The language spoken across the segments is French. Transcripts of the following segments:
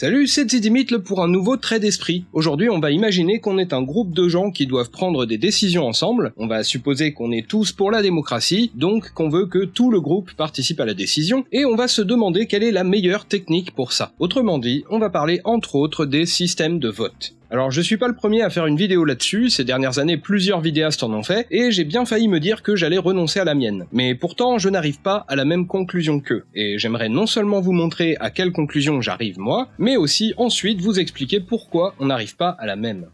Salut, c'est Zidimitl pour un nouveau trait d'esprit. Aujourd'hui, on va imaginer qu'on est un groupe de gens qui doivent prendre des décisions ensemble. On va supposer qu'on est tous pour la démocratie, donc qu'on veut que tout le groupe participe à la décision, et on va se demander quelle est la meilleure technique pour ça. Autrement dit, on va parler entre autres des systèmes de vote. Alors je suis pas le premier à faire une vidéo là-dessus, ces dernières années plusieurs vidéastes en ont fait, et j'ai bien failli me dire que j'allais renoncer à la mienne. Mais pourtant je n'arrive pas à la même conclusion qu'eux, et j'aimerais non seulement vous montrer à quelle conclusion j'arrive moi, mais aussi ensuite vous expliquer pourquoi on n'arrive pas à la même.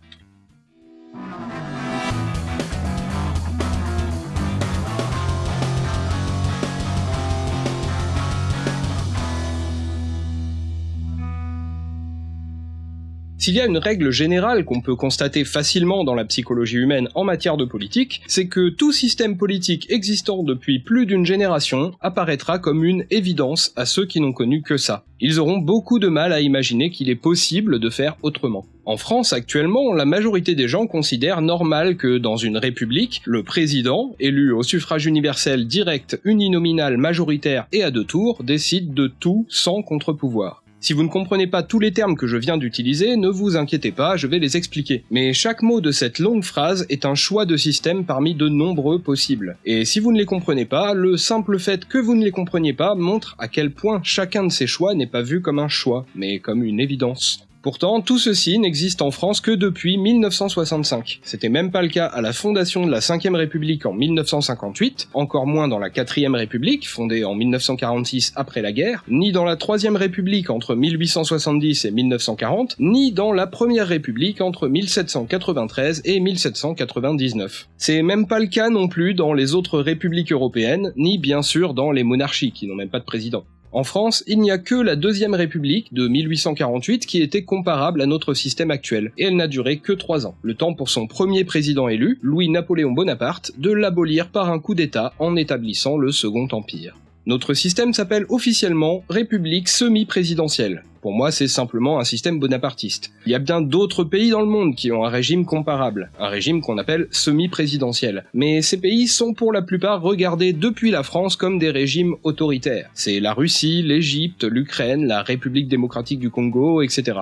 S'il y a une règle générale qu'on peut constater facilement dans la psychologie humaine en matière de politique, c'est que tout système politique existant depuis plus d'une génération apparaîtra comme une évidence à ceux qui n'ont connu que ça. Ils auront beaucoup de mal à imaginer qu'il est possible de faire autrement. En France actuellement, la majorité des gens considèrent normal que dans une république, le président, élu au suffrage universel direct, uninominal, majoritaire et à deux tours, décide de tout sans contre-pouvoir. Si vous ne comprenez pas tous les termes que je viens d'utiliser, ne vous inquiétez pas, je vais les expliquer. Mais chaque mot de cette longue phrase est un choix de système parmi de nombreux possibles. Et si vous ne les comprenez pas, le simple fait que vous ne les compreniez pas montre à quel point chacun de ces choix n'est pas vu comme un choix, mais comme une évidence. Pourtant, tout ceci n'existe en France que depuis 1965. C'était même pas le cas à la fondation de la 5ème République en 1958, encore moins dans la 4ème République, fondée en 1946 après la guerre, ni dans la 3ème République entre 1870 et 1940, ni dans la Première République entre 1793 et 1799. C'est même pas le cas non plus dans les autres républiques européennes, ni bien sûr dans les monarchies qui n'ont même pas de président. En France, il n'y a que la Deuxième République de 1848 qui était comparable à notre système actuel, et elle n'a duré que trois ans, le temps pour son premier président élu, Louis-Napoléon Bonaparte, de l'abolir par un coup d'État en établissant le Second Empire. Notre système s'appelle officiellement République semi-présidentielle. Pour moi, c'est simplement un système bonapartiste. Il y a bien d'autres pays dans le monde qui ont un régime comparable, un régime qu'on appelle semi-présidentiel. Mais ces pays sont pour la plupart regardés depuis la France comme des régimes autoritaires. C'est la Russie, l'Égypte, l'Ukraine, la République démocratique du Congo, etc.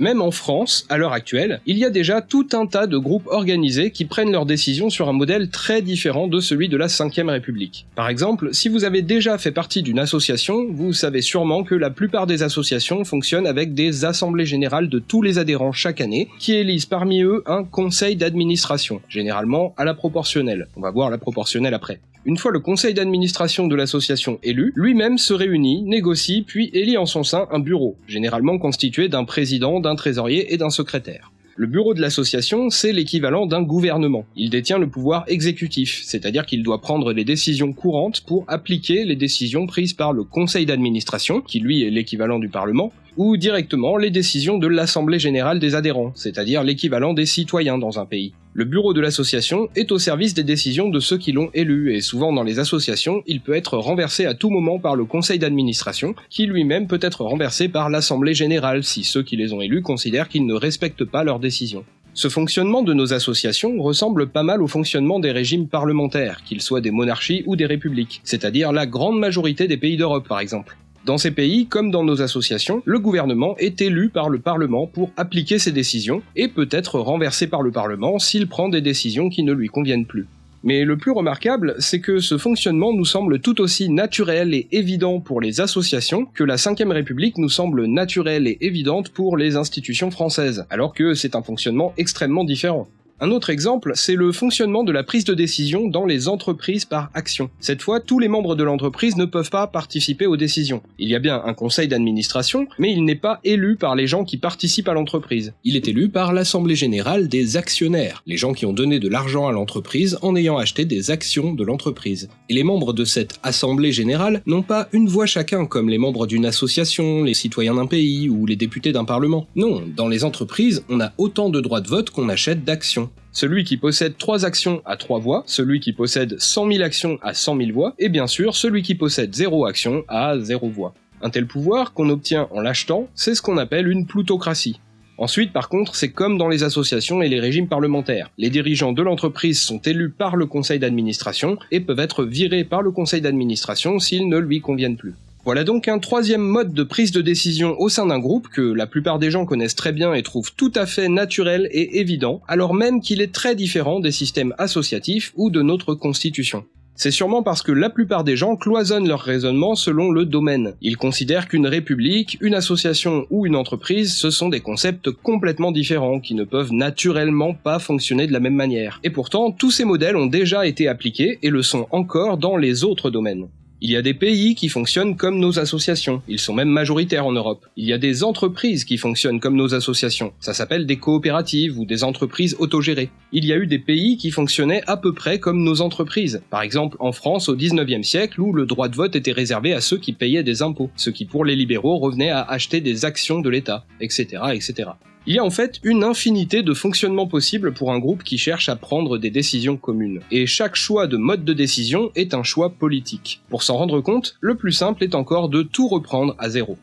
Même en France, à l'heure actuelle, il y a déjà tout un tas de groupes organisés qui prennent leurs décisions sur un modèle très différent de celui de la 5ème République. Par exemple, si vous avez déjà fait partie d'une association, vous savez sûrement que la plupart des associations fonctionnent avec des assemblées générales de tous les adhérents chaque année, qui élisent parmi eux un conseil d'administration, généralement à la proportionnelle. On va voir la proportionnelle après. Une fois le conseil d'administration de l'association élu, lui-même se réunit, négocie, puis élit en son sein un bureau, généralement constitué d'un président, d'un trésorier et d'un secrétaire. Le bureau de l'association, c'est l'équivalent d'un gouvernement. Il détient le pouvoir exécutif, c'est-à-dire qu'il doit prendre les décisions courantes pour appliquer les décisions prises par le conseil d'administration, qui lui est l'équivalent du Parlement, ou directement les décisions de l'Assemblée générale des adhérents, c'est-à-dire l'équivalent des citoyens dans un pays. Le bureau de l'association est au service des décisions de ceux qui l'ont élu, et souvent dans les associations, il peut être renversé à tout moment par le conseil d'administration, qui lui-même peut être renversé par l'Assemblée générale si ceux qui les ont élus considèrent qu'ils ne respectent pas leurs décisions. Ce fonctionnement de nos associations ressemble pas mal au fonctionnement des régimes parlementaires, qu'ils soient des monarchies ou des républiques, c'est-à-dire la grande majorité des pays d'Europe par exemple. Dans ces pays, comme dans nos associations, le gouvernement est élu par le Parlement pour appliquer ses décisions, et peut être renversé par le Parlement s'il prend des décisions qui ne lui conviennent plus. Mais le plus remarquable, c'est que ce fonctionnement nous semble tout aussi naturel et évident pour les associations que la 5ème République nous semble naturelle et évidente pour les institutions françaises, alors que c'est un fonctionnement extrêmement différent. Un autre exemple, c'est le fonctionnement de la prise de décision dans les entreprises par action. Cette fois, tous les membres de l'entreprise ne peuvent pas participer aux décisions. Il y a bien un conseil d'administration, mais il n'est pas élu par les gens qui participent à l'entreprise. Il est élu par l'assemblée générale des actionnaires, les gens qui ont donné de l'argent à l'entreprise en ayant acheté des actions de l'entreprise. Et les membres de cette assemblée générale n'ont pas une voix chacun comme les membres d'une association, les citoyens d'un pays ou les députés d'un parlement. Non, dans les entreprises, on a autant de droits de vote qu'on achète d'actions. Celui qui possède 3 actions a 3 voix, celui qui possède 100 000 actions a 100 000 voix, et bien sûr celui qui possède 0 action a 0 voix. Un tel pouvoir, qu'on obtient en l'achetant, c'est ce qu'on appelle une plutocratie. Ensuite, par contre, c'est comme dans les associations et les régimes parlementaires. Les dirigeants de l'entreprise sont élus par le conseil d'administration et peuvent être virés par le conseil d'administration s'ils ne lui conviennent plus. Voilà donc un troisième mode de prise de décision au sein d'un groupe que la plupart des gens connaissent très bien et trouvent tout à fait naturel et évident, alors même qu'il est très différent des systèmes associatifs ou de notre constitution. C'est sûrement parce que la plupart des gens cloisonnent leur raisonnement selon le domaine. Ils considèrent qu'une république, une association ou une entreprise, ce sont des concepts complètement différents qui ne peuvent naturellement pas fonctionner de la même manière. Et pourtant, tous ces modèles ont déjà été appliqués et le sont encore dans les autres domaines. Il y a des pays qui fonctionnent comme nos associations, ils sont même majoritaires en Europe. Il y a des entreprises qui fonctionnent comme nos associations, ça s'appelle des coopératives ou des entreprises autogérées. Il y a eu des pays qui fonctionnaient à peu près comme nos entreprises, par exemple en France au 19e siècle où le droit de vote était réservé à ceux qui payaient des impôts, ce qui pour les libéraux revenait à acheter des actions de l'État, etc., etc. Il y a en fait une infinité de fonctionnements possibles pour un groupe qui cherche à prendre des décisions communes. Et chaque choix de mode de décision est un choix politique. Pour s'en rendre compte, le plus simple est encore de tout reprendre à zéro.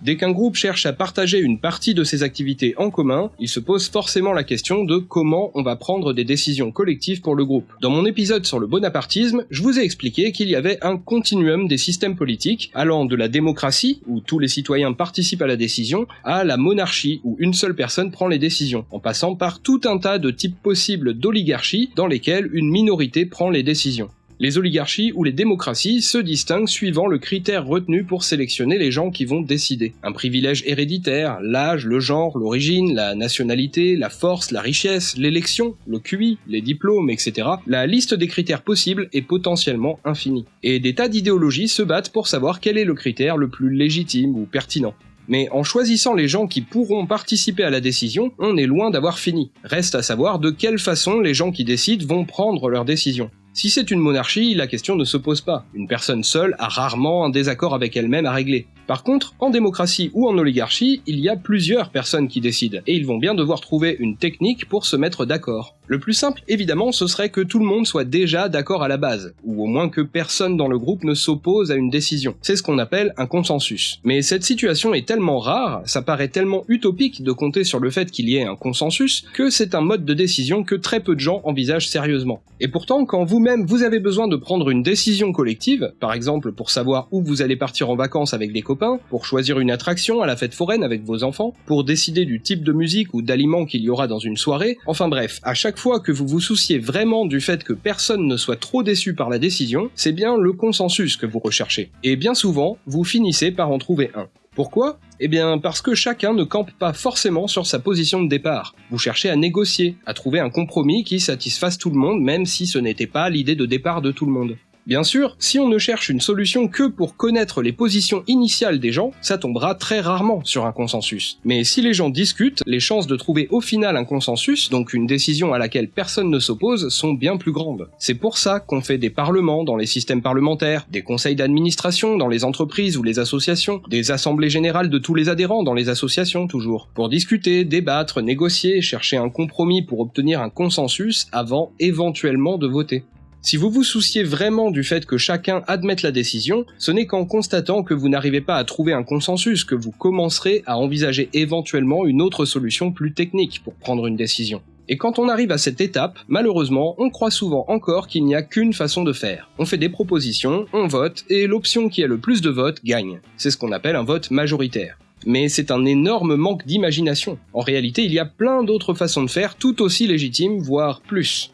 Dès qu'un groupe cherche à partager une partie de ses activités en commun, il se pose forcément la question de comment on va prendre des décisions collectives pour le groupe. Dans mon épisode sur le bonapartisme, je vous ai expliqué qu'il y avait un continuum des systèmes politiques allant de la démocratie, où tous les citoyens participent à la décision, à la monarchie, où une seule personne prend les décisions, en passant par tout un tas de types possibles d'oligarchies dans lesquelles une minorité prend les décisions. Les oligarchies ou les démocraties se distinguent suivant le critère retenu pour sélectionner les gens qui vont décider. Un privilège héréditaire, l'âge, le genre, l'origine, la nationalité, la force, la richesse, l'élection, le QI, les diplômes, etc. La liste des critères possibles est potentiellement infinie. Et des tas d'idéologies se battent pour savoir quel est le critère le plus légitime ou pertinent. Mais en choisissant les gens qui pourront participer à la décision, on est loin d'avoir fini. Reste à savoir de quelle façon les gens qui décident vont prendre leurs décisions. Si c'est une monarchie, la question ne se pose pas. Une personne seule a rarement un désaccord avec elle-même à régler. Par contre, en démocratie ou en oligarchie, il y a plusieurs personnes qui décident, et ils vont bien devoir trouver une technique pour se mettre d'accord. Le plus simple, évidemment, ce serait que tout le monde soit déjà d'accord à la base, ou au moins que personne dans le groupe ne s'oppose à une décision. C'est ce qu'on appelle un consensus. Mais cette situation est tellement rare, ça paraît tellement utopique de compter sur le fait qu'il y ait un consensus, que c'est un mode de décision que très peu de gens envisagent sérieusement. Et pourtant, quand vous-même vous avez besoin de prendre une décision collective, par exemple pour savoir où vous allez partir en vacances avec des copains, pour choisir une attraction à la fête foraine avec vos enfants, pour décider du type de musique ou d'aliments qu'il y aura dans une soirée, enfin bref, à chaque fois que vous vous souciez vraiment du fait que personne ne soit trop déçu par la décision, c'est bien le consensus que vous recherchez. Et bien souvent, vous finissez par en trouver un. Pourquoi? Eh bien parce que chacun ne campe pas forcément sur sa position de départ. Vous cherchez à négocier, à trouver un compromis qui satisfasse tout le monde même si ce n'était pas l'idée de départ de tout le monde. Bien sûr, si on ne cherche une solution que pour connaître les positions initiales des gens, ça tombera très rarement sur un consensus. Mais si les gens discutent, les chances de trouver au final un consensus, donc une décision à laquelle personne ne s'oppose, sont bien plus grandes. C'est pour ça qu'on fait des parlements dans les systèmes parlementaires, des conseils d'administration dans les entreprises ou les associations, des assemblées générales de tous les adhérents dans les associations toujours, pour discuter, débattre, négocier, chercher un compromis pour obtenir un consensus avant éventuellement de voter. Si vous vous souciez vraiment du fait que chacun admette la décision, ce n'est qu'en constatant que vous n'arrivez pas à trouver un consensus que vous commencerez à envisager éventuellement une autre solution plus technique pour prendre une décision. Et quand on arrive à cette étape, malheureusement, on croit souvent encore qu'il n'y a qu'une façon de faire. On fait des propositions, on vote, et l'option qui a le plus de votes gagne. C'est ce qu'on appelle un vote majoritaire. Mais c'est un énorme manque d'imagination. En réalité, il y a plein d'autres façons de faire tout aussi légitimes, voire plus.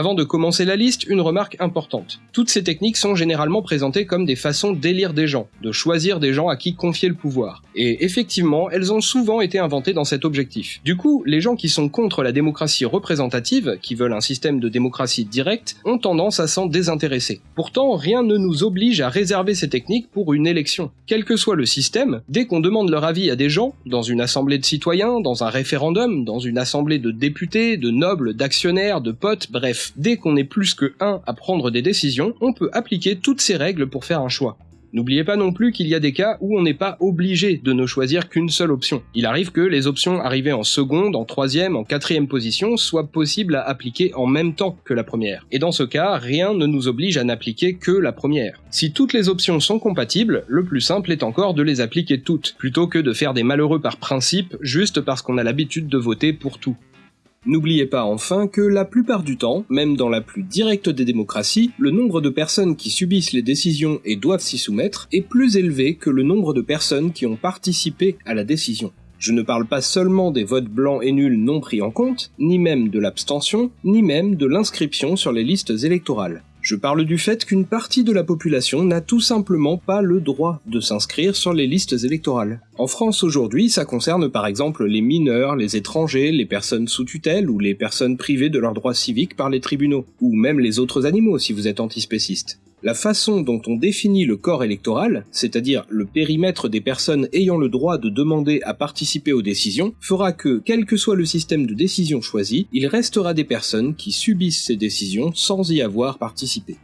Avant de commencer la liste, une remarque importante. Toutes ces techniques sont généralement présentées comme des façons d'élire des gens, de choisir des gens à qui confier le pouvoir. Et effectivement, elles ont souvent été inventées dans cet objectif. Du coup, les gens qui sont contre la démocratie représentative, qui veulent un système de démocratie directe, ont tendance à s'en désintéresser. Pourtant, rien ne nous oblige à réserver ces techniques pour une élection. Quel que soit le système, dès qu'on demande leur avis à des gens, dans une assemblée de citoyens, dans un référendum, dans une assemblée de députés, de nobles, d'actionnaires, de potes, bref, dès qu'on est plus que un à prendre des décisions, on peut appliquer toutes ces règles pour faire un choix. N'oubliez pas non plus qu'il y a des cas où on n'est pas obligé de ne choisir qu'une seule option. Il arrive que les options arrivées en seconde, en troisième, en quatrième position soient possibles à appliquer en même temps que la première. Et dans ce cas, rien ne nous oblige à n'appliquer que la première. Si toutes les options sont compatibles, le plus simple est encore de les appliquer toutes, plutôt que de faire des malheureux par principe juste parce qu'on a l'habitude de voter pour tout. N'oubliez pas enfin que la plupart du temps, même dans la plus directe des démocraties, le nombre de personnes qui subissent les décisions et doivent s'y soumettre est plus élevé que le nombre de personnes qui ont participé à la décision. Je ne parle pas seulement des votes blancs et nuls non pris en compte, ni même de l'abstention, ni même de l'inscription sur les listes électorales. Je parle du fait qu'une partie de la population n'a tout simplement pas le droit de s'inscrire sur les listes électorales. En France aujourd'hui, ça concerne par exemple les mineurs, les étrangers, les personnes sous tutelle ou les personnes privées de leurs droits civiques par les tribunaux, ou même les autres animaux si vous êtes antispéciste. La façon dont on définit le corps électoral, c'est-à-dire le périmètre des personnes ayant le droit de demander à participer aux décisions, fera que, quel que soit le système de décision choisi, il restera des personnes qui subissent ces décisions sans y avoir participé.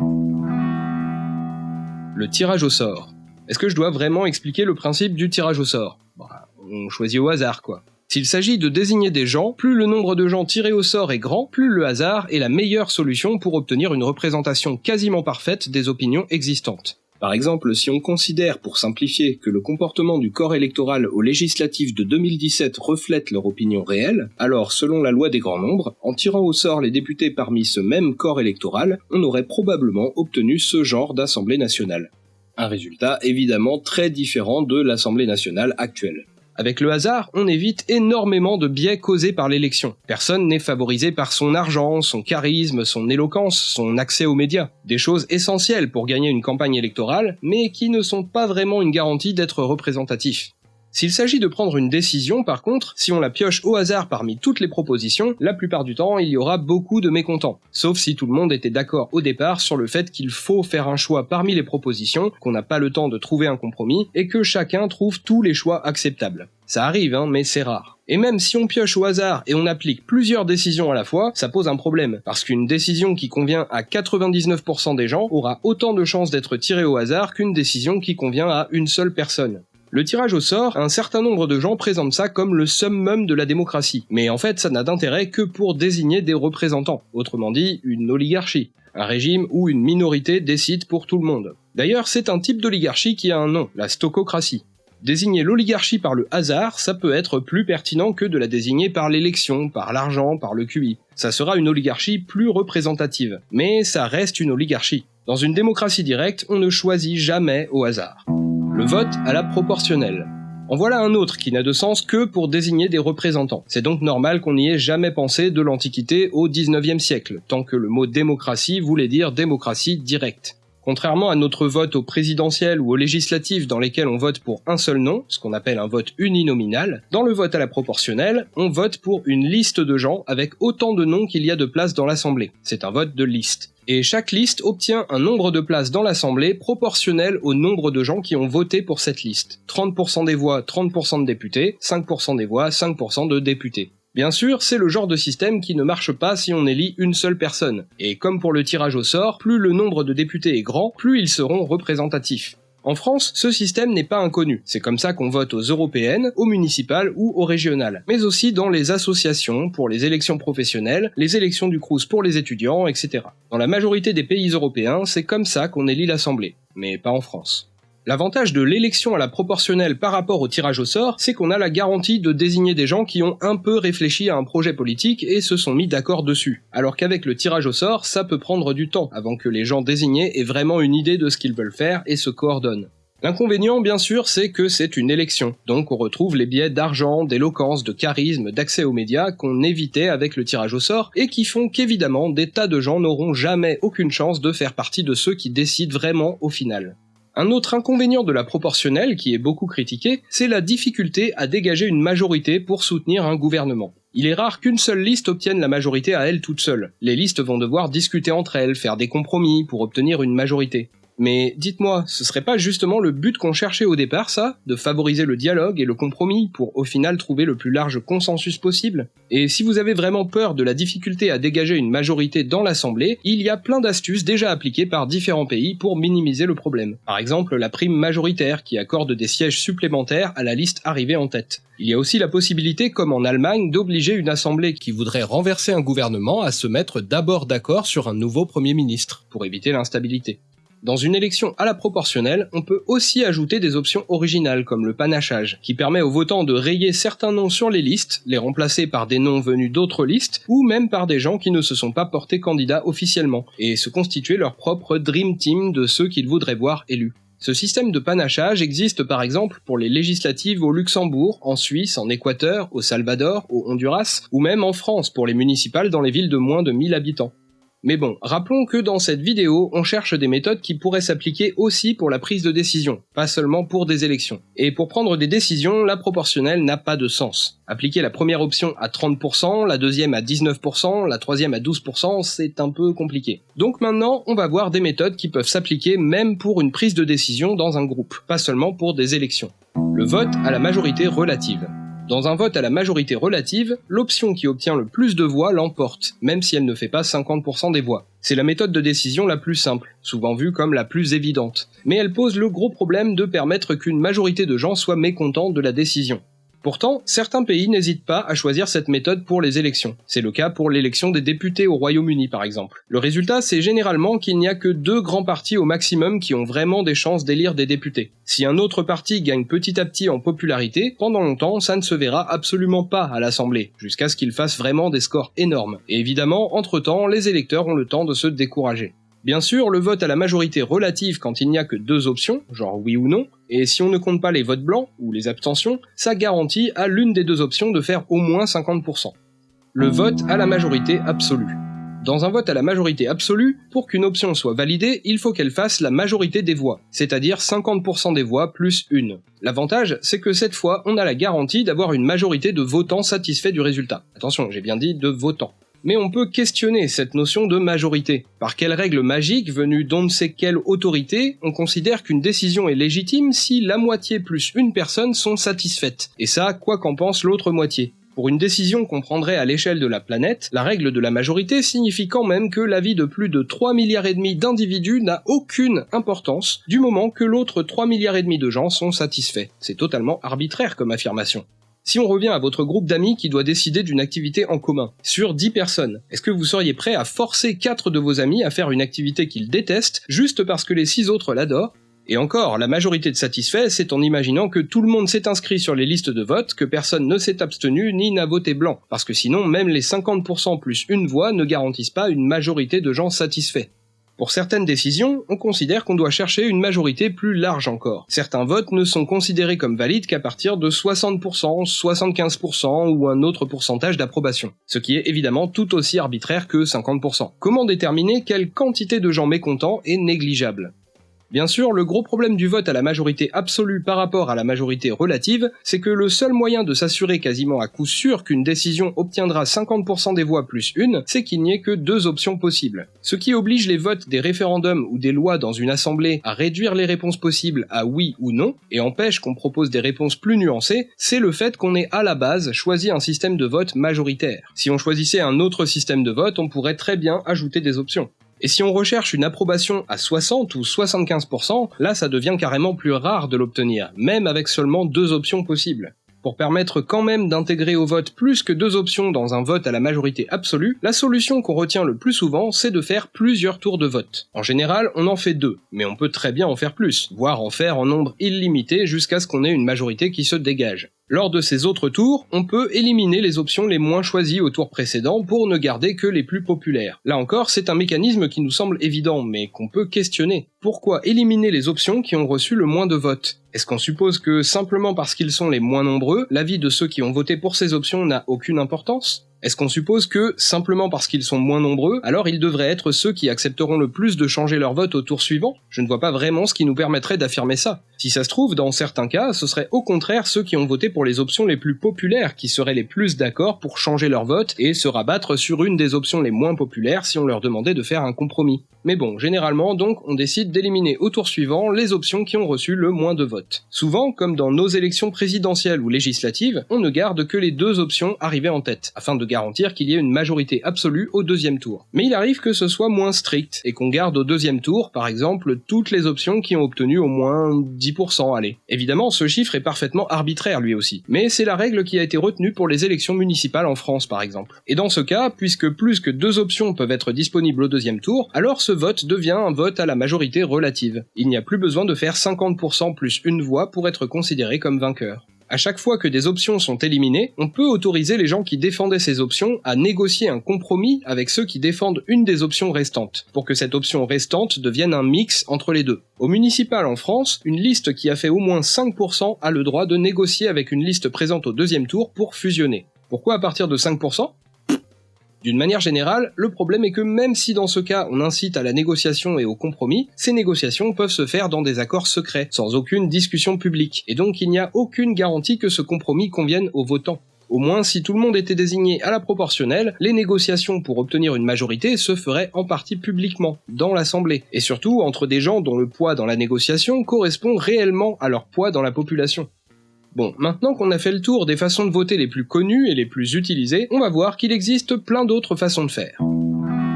Le tirage au sort. Est-ce que je dois vraiment expliquer le principe du tirage au sort? Bah, On choisit au hasard, quoi. S'il s'agit de désigner des gens, plus le nombre de gens tirés au sort est grand, plus le hasard est la meilleure solution pour obtenir une représentation quasiment parfaite des opinions existantes. Par exemple, si on considère, pour simplifier, que le comportement du corps électoral aux législatives de 2017 reflète leur opinion réelle, alors selon la loi des grands nombres, en tirant au sort les députés parmi ce même corps électoral, on aurait probablement obtenu ce genre d'Assemblée nationale. Un résultat évidemment très différent de l'Assemblée nationale actuelle. Avec le hasard, on évite énormément de biais causés par l'élection. Personne n'est favorisé par son argent, son charisme, son éloquence, son accès aux médias. Des choses essentielles pour gagner une campagne électorale, mais qui ne sont pas vraiment une garantie d'être représentatifs. S'il s'agit de prendre une décision, par contre, si on la pioche au hasard parmi toutes les propositions, la plupart du temps, il y aura beaucoup de mécontents. Sauf si tout le monde était d'accord au départ sur le fait qu'il faut faire un choix parmi les propositions, qu'on n'a pas le temps de trouver un compromis, et que chacun trouve tous les choix acceptables. Ça arrive, hein, mais c'est rare. Et même si on pioche au hasard et on applique plusieurs décisions à la fois, ça pose un problème, parce qu'une décision qui convient à 99% des gens aura autant de chances d'être tirée au hasard qu'une décision qui convient à une seule personne. Le tirage au sort, un certain nombre de gens présentent ça comme le summum de la démocratie, mais en fait ça n'a d'intérêt que pour désigner des représentants, autrement dit une oligarchie, un régime où une minorité décide pour tout le monde. D'ailleurs c'est un type d'oligarchie qui a un nom, la stococratie. Désigner l'oligarchie par le hasard, ça peut être plus pertinent que de la désigner par l'élection, par l'argent, par le QI. Ça sera une oligarchie plus représentative, mais ça reste une oligarchie. Dans une démocratie directe, on ne choisit jamais au hasard vote à la proportionnelle. En voilà un autre qui n'a de sens que pour désigner des représentants. C'est donc normal qu'on n'y ait jamais pensé de l'Antiquité au 19e siècle, tant que le mot démocratie voulait dire démocratie directe. Contrairement à notre vote au présidentiel ou au législatif dans lesquels on vote pour un seul nom, ce qu'on appelle un vote uninominal, dans le vote à la proportionnelle, on vote pour une liste de gens avec autant de noms qu'il y a de places dans l'Assemblée. C'est un vote de liste et chaque liste obtient un nombre de places dans l'Assemblée proportionnel au nombre de gens qui ont voté pour cette liste. 30% des voix, 30% de députés, 5% des voix, 5% de députés. Bien sûr, c'est le genre de système qui ne marche pas si on élit une seule personne. Et comme pour le tirage au sort, plus le nombre de députés est grand, plus ils seront représentatifs. En France, ce système n'est pas inconnu. C'est comme ça qu'on vote aux européennes, aux municipales ou aux régionales. Mais aussi dans les associations, pour les élections professionnelles, les élections du Crous pour les étudiants, etc. Dans la majorité des pays européens, c'est comme ça qu'on élit l'Assemblée. Mais pas en France. L'avantage de l'élection à la proportionnelle par rapport au tirage au sort, c'est qu'on a la garantie de désigner des gens qui ont un peu réfléchi à un projet politique et se sont mis d'accord dessus. Alors qu'avec le tirage au sort, ça peut prendre du temps avant que les gens désignés aient vraiment une idée de ce qu'ils veulent faire et se coordonnent. L'inconvénient, bien sûr, c'est que c'est une élection, donc on retrouve les biais d'argent, d'éloquence, de charisme, d'accès aux médias qu'on évitait avec le tirage au sort, et qui font qu'évidemment des tas de gens n'auront jamais aucune chance de faire partie de ceux qui décident vraiment au final. Un autre inconvénient de la proportionnelle, qui est beaucoup critiqué, c'est la difficulté à dégager une majorité pour soutenir un gouvernement. Il est rare qu'une seule liste obtienne la majorité à elle toute seule. Les listes vont devoir discuter entre elles, faire des compromis pour obtenir une majorité. Mais dites-moi, ce serait pas justement le but qu'on cherchait au départ, ça? De favoriser le dialogue et le compromis pour au final trouver le plus large consensus possible? Et si vous avez vraiment peur de la difficulté à dégager une majorité dans l'Assemblée, il y a plein d'astuces déjà appliquées par différents pays pour minimiser le problème. Par exemple, la prime majoritaire qui accorde des sièges supplémentaires à la liste arrivée en tête. Il y a aussi la possibilité, comme en Allemagne, d'obliger une assemblée qui voudrait renverser un gouvernement à se mettre d'abord d'accord sur un nouveau Premier ministre, pour éviter l'instabilité. Dans une élection à la proportionnelle, on peut aussi ajouter des options originales comme le panachage, qui permet aux votants de rayer certains noms sur les listes, les remplacer par des noms venus d'autres listes, ou même par des gens qui ne se sont pas portés candidats officiellement, et se constituer leur propre Dream Team de ceux qu'ils voudraient voir élus. Ce système de panachage existe par exemple pour les législatives au Luxembourg, en Suisse, en Équateur, au Salvador, au Honduras, ou même en France pour les municipales dans les villes de moins de 1000 habitants. Mais bon, rappelons que dans cette vidéo, on cherche des méthodes qui pourraient s'appliquer aussi pour la prise de décision, pas seulement pour des élections. Et pour prendre des décisions, la proportionnelle n'a pas de sens. Appliquer la première option à 30%, la deuxième à 19%, la troisième à 12%, c'est un peu compliqué. Donc maintenant, on va voir des méthodes qui peuvent s'appliquer même pour une prise de décision dans un groupe, pas seulement pour des élections. Le vote à la majorité relative. Dans un vote à la majorité relative, l'option qui obtient le plus de voix l'emporte, même si elle ne fait pas 50% des voix. C'est la méthode de décision la plus simple, souvent vue comme la plus évidente, mais elle pose le gros problème de permettre qu'une majorité de gens soient mécontents de la décision. Pourtant, certains pays n'hésitent pas à choisir cette méthode pour les élections. C'est le cas pour l'élection des députés au Royaume-Uni par exemple. Le résultat, c'est généralement qu'il n'y a que deux grands partis au maximum qui ont vraiment des chances d'élire des députés. Si un autre parti gagne petit à petit en popularité, pendant longtemps, ça ne se verra absolument pas à l'Assemblée, jusqu'à ce qu'il fasse vraiment des scores énormes. Et évidemment, entre-temps, les électeurs ont le temps de se décourager. Bien sûr, le vote à la majorité relative quand il n'y a que deux options, genre oui ou non, et si on ne compte pas les votes blancs ou les abstentions, ça garantit à l'une des deux options de faire au moins 50%. Le vote à la majorité absolue. Dans un vote à la majorité absolue, pour qu'une option soit validée, il faut qu'elle fasse la majorité des voix, c'est-à-dire 50% des voix plus une. L'avantage, c'est que cette fois, on a la garantie d'avoir une majorité de votants satisfaits du résultat. Attention, j'ai bien dit de votants mais on peut questionner cette notion de majorité. Par quelle règle magique, venue d'on ne sait quelle autorité, on considère qu'une décision est légitime si la moitié plus une personne sont satisfaites, et ça, quoi qu'en pense l'autre moitié. Pour une décision qu'on prendrait à l'échelle de la planète, la règle de la majorité signifie quand même que l'avis de plus de 3 milliards et demi d'individus n'a aucune importance du moment que l'autre 3 milliards et demi de gens sont satisfaits. C'est totalement arbitraire comme affirmation. Si on revient à votre groupe d'amis qui doit décider d'une activité en commun, sur 10 personnes, est-ce que vous seriez prêt à forcer 4 de vos amis à faire une activité qu'ils détestent juste parce que les 6 autres l'adorent? Et encore, la majorité de satisfaits, c'est en imaginant que tout le monde s'est inscrit sur les listes de vote, que personne ne s'est abstenu ni n'a voté blanc, parce que sinon même les 50% plus une voix ne garantissent pas une majorité de gens satisfaits. Pour certaines décisions, on considère qu'on doit chercher une majorité plus large encore. Certains votes ne sont considérés comme valides qu'à partir de 60%, 75% ou un autre pourcentage d'approbation. Ce qui est évidemment tout aussi arbitraire que 50%. Comment déterminer quelle quantité de gens mécontents est négligeable? Bien sûr, le gros problème du vote à la majorité absolue par rapport à la majorité relative, c'est que le seul moyen de s'assurer quasiment à coup sûr qu'une décision obtiendra 50% des voix plus une, c'est qu'il n'y ait que deux options possibles. Ce qui oblige les votes des référendums ou des lois dans une assemblée à réduire les réponses possibles à oui ou non, et empêche qu'on propose des réponses plus nuancées, c'est le fait qu'on ait à la base choisi un système de vote majoritaire. Si on choisissait un autre système de vote, on pourrait très bien ajouter des options. Et si on recherche une approbation à 60 ou 75%, là ça devient carrément plus rare de l'obtenir, même avec seulement deux options possibles. Pour permettre quand même d'intégrer au vote plus que deux options dans un vote à la majorité absolue, la solution qu'on retient le plus souvent, c'est de faire plusieurs tours de vote. En général, on en fait deux, mais on peut très bien en faire plus, voire en faire en nombre illimité jusqu'à ce qu'on ait une majorité qui se dégage. Lors de ces autres tours, on peut éliminer les options les moins choisies au tour précédent pour ne garder que les plus populaires. Là encore, c'est un mécanisme qui nous semble évident, mais qu'on peut questionner. Pourquoi éliminer les options qui ont reçu le moins de votes? Est-ce qu'on suppose que simplement parce qu'ils sont les moins nombreux, l'avis de ceux qui ont voté pour ces options n'a aucune importance? Est-ce qu'on suppose que, simplement parce qu'ils sont moins nombreux, alors ils devraient être ceux qui accepteront le plus de changer leur vote au tour suivant? Je ne vois pas vraiment ce qui nous permettrait d'affirmer ça. Si ça se trouve, dans certains cas, ce serait au contraire ceux qui ont voté pour les options les plus populaires qui seraient les plus d'accord pour changer leur vote et se rabattre sur une des options les moins populaires si on leur demandait de faire un compromis. Mais bon, généralement donc, on décide d'éliminer au tour suivant les options qui ont reçu le moins de votes. Souvent, comme dans nos élections présidentielles ou législatives, on ne garde que les deux options arrivées en tête, afin de garantir qu'il y ait une majorité absolue au deuxième tour. Mais il arrive que ce soit moins strict, et qu'on garde au deuxième tour, par exemple, toutes les options qui ont obtenu au moins 10%, allez. Évidemment, ce chiffre est parfaitement arbitraire lui aussi, mais c'est la règle qui a été retenue pour les élections municipales en France par exemple. Et dans ce cas, puisque plus que deux options peuvent être disponibles au deuxième tour, alors ce vote devient un vote à la majorité relative. Il n'y a plus besoin de faire 50% plus une voix pour être considéré comme vainqueur. À chaque fois que des options sont éliminées, on peut autoriser les gens qui défendaient ces options à négocier un compromis avec ceux qui défendent une des options restantes, pour que cette option restante devienne un mix entre les deux. Au municipal en France, une liste qui a fait au moins 5% a le droit de négocier avec une liste présente au deuxième tour pour fusionner. Pourquoi à partir de 5% d'une manière générale, le problème est que même si dans ce cas on incite à la négociation et au compromis, ces négociations peuvent se faire dans des accords secrets, sans aucune discussion publique, et donc il n'y a aucune garantie que ce compromis convienne aux votants. Au moins, si tout le monde était désigné à la proportionnelle, les négociations pour obtenir une majorité se feraient en partie publiquement, dans l'Assemblée, et surtout entre des gens dont le poids dans la négociation correspond réellement à leur poids dans la population. Bon, maintenant qu'on a fait le tour des façons de voter les plus connues et les plus utilisées, on va voir qu'il existe plein d'autres façons de faire.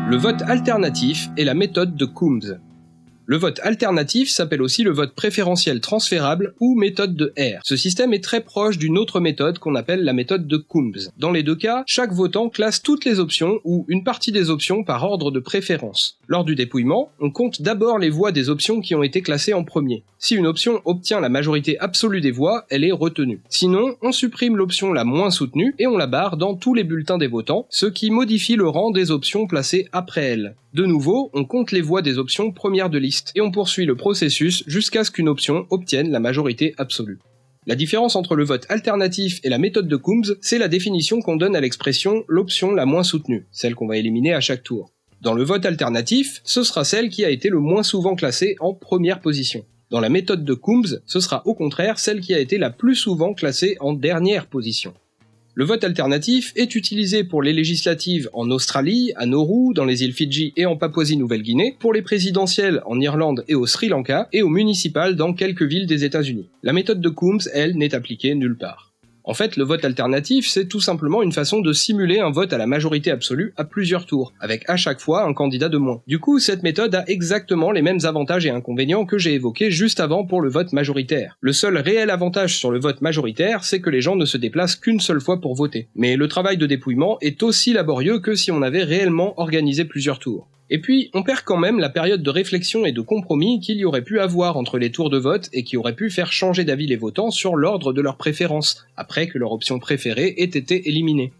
Le vote alternatif est la méthode de Coombs. Le vote alternatif s'appelle aussi le vote préférentiel transférable ou méthode de R. Ce système est très proche d'une autre méthode qu'on appelle la méthode de Coombs. Dans les deux cas, chaque votant classe toutes les options ou une partie des options par ordre de préférence. Lors du dépouillement, on compte d'abord les voix des options qui ont été classées en premier. Si une option obtient la majorité absolue des voix, elle est retenue. Sinon, on supprime l'option la moins soutenue et on la barre dans tous les bulletins des votants, ce qui modifie le rang des options placées après elle. De nouveau, on compte les voix des options premières de liste, et on poursuit le processus jusqu'à ce qu'une option obtienne la majorité absolue. La différence entre le vote alternatif et la méthode de Coombs, c'est la définition qu'on donne à l'expression l'option la moins soutenue, celle qu'on va éliminer à chaque tour. Dans le vote alternatif, ce sera celle qui a été le moins souvent classée en première position. Dans la méthode de Coombs, ce sera au contraire celle qui a été la plus souvent classée en dernière position. Le vote alternatif est utilisé pour les législatives en Australie, à Nauru, dans les îles Fidji et en Papouasie-Nouvelle-Guinée, pour les présidentielles en Irlande et au Sri Lanka, et aux municipales dans quelques villes des États-Unis. La méthode de Coombs, elle, n'est appliquée nulle part. En fait, le vote alternatif, c'est tout simplement une façon de simuler un vote à la majorité absolue à plusieurs tours, avec à chaque fois un candidat de moins. Du coup, cette méthode a exactement les mêmes avantages et inconvénients que j'ai évoqués juste avant pour le vote majoritaire. Le seul réel avantage sur le vote majoritaire, c'est que les gens ne se déplacent qu'une seule fois pour voter. Mais le travail de dépouillement est aussi laborieux que si on avait réellement organisé plusieurs tours. Et puis, on perd quand même la période de réflexion et de compromis qu'il y aurait pu avoir entre les tours de vote et qui aurait pu faire changer d'avis les votants sur l'ordre de leur préférence, après que leur option préférée ait été éliminée.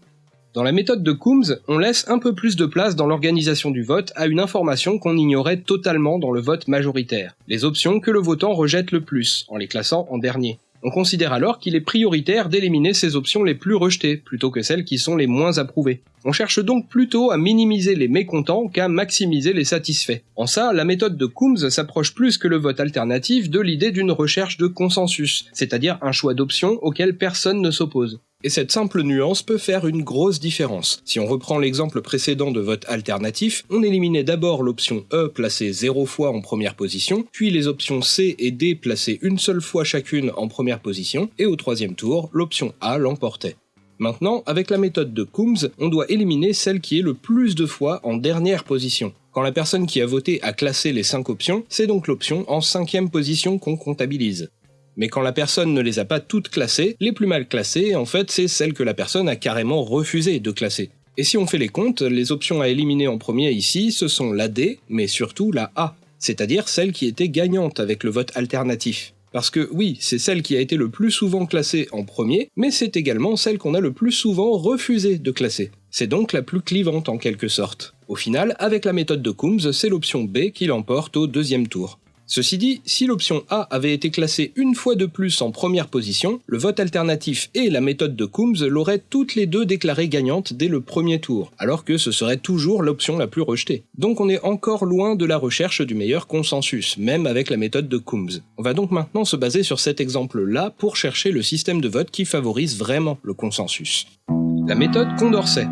Dans la méthode de Coombs, on laisse un peu plus de place dans l'organisation du vote à une information qu'on ignorait totalement dans le vote majoritaire, les options que le votant rejette le plus, en les classant en dernier. On considère alors qu'il est prioritaire d'éliminer ces options les plus rejetées, plutôt que celles qui sont les moins approuvées. On cherche donc plutôt à minimiser les mécontents qu'à maximiser les satisfaits. En ça, la méthode de Coombs s'approche plus que le vote alternatif de l'idée d'une recherche de consensus, c'est-à-dire un choix d'options auquel personne ne s'oppose. Et cette simple nuance peut faire une grosse différence. Si on reprend l'exemple précédent de vote alternatif, on éliminait d'abord l'option E placée 0 fois en première position, puis les options C et D placées une seule fois chacune en première position, et au troisième tour, l'option A l'emportait. Maintenant, avec la méthode de Coombs, on doit éliminer celle qui est le plus de fois en dernière position. Quand la personne qui a voté a classé les 5 options, c'est donc l'option en cinquième position qu'on comptabilise. Mais quand la personne ne les a pas toutes classées, les plus mal classées, en fait, c'est celles que la personne a carrément refusé de classer. Et si on fait les comptes, les options à éliminer en premier ici, ce sont la D, mais surtout la A, c'est-à-dire celle qui était gagnante avec le vote alternatif. Parce que oui, c'est celle qui a été le plus souvent classée en premier, mais c'est également celle qu'on a le plus souvent refusé de classer. C'est donc la plus clivante en quelque sorte. Au final, avec la méthode de Coombs, c'est l'option B qui l'emporte au deuxième tour. Ceci dit, si l'option A avait été classée une fois de plus en première position, le vote alternatif et la méthode de Coombs l'auraient toutes les deux déclarées gagnantes dès le premier tour, alors que ce serait toujours l'option la plus rejetée. Donc on est encore loin de la recherche du meilleur consensus, même avec la méthode de Coombs. On va donc maintenant se baser sur cet exemple-là pour chercher le système de vote qui favorise vraiment le consensus. La méthode Condorcet.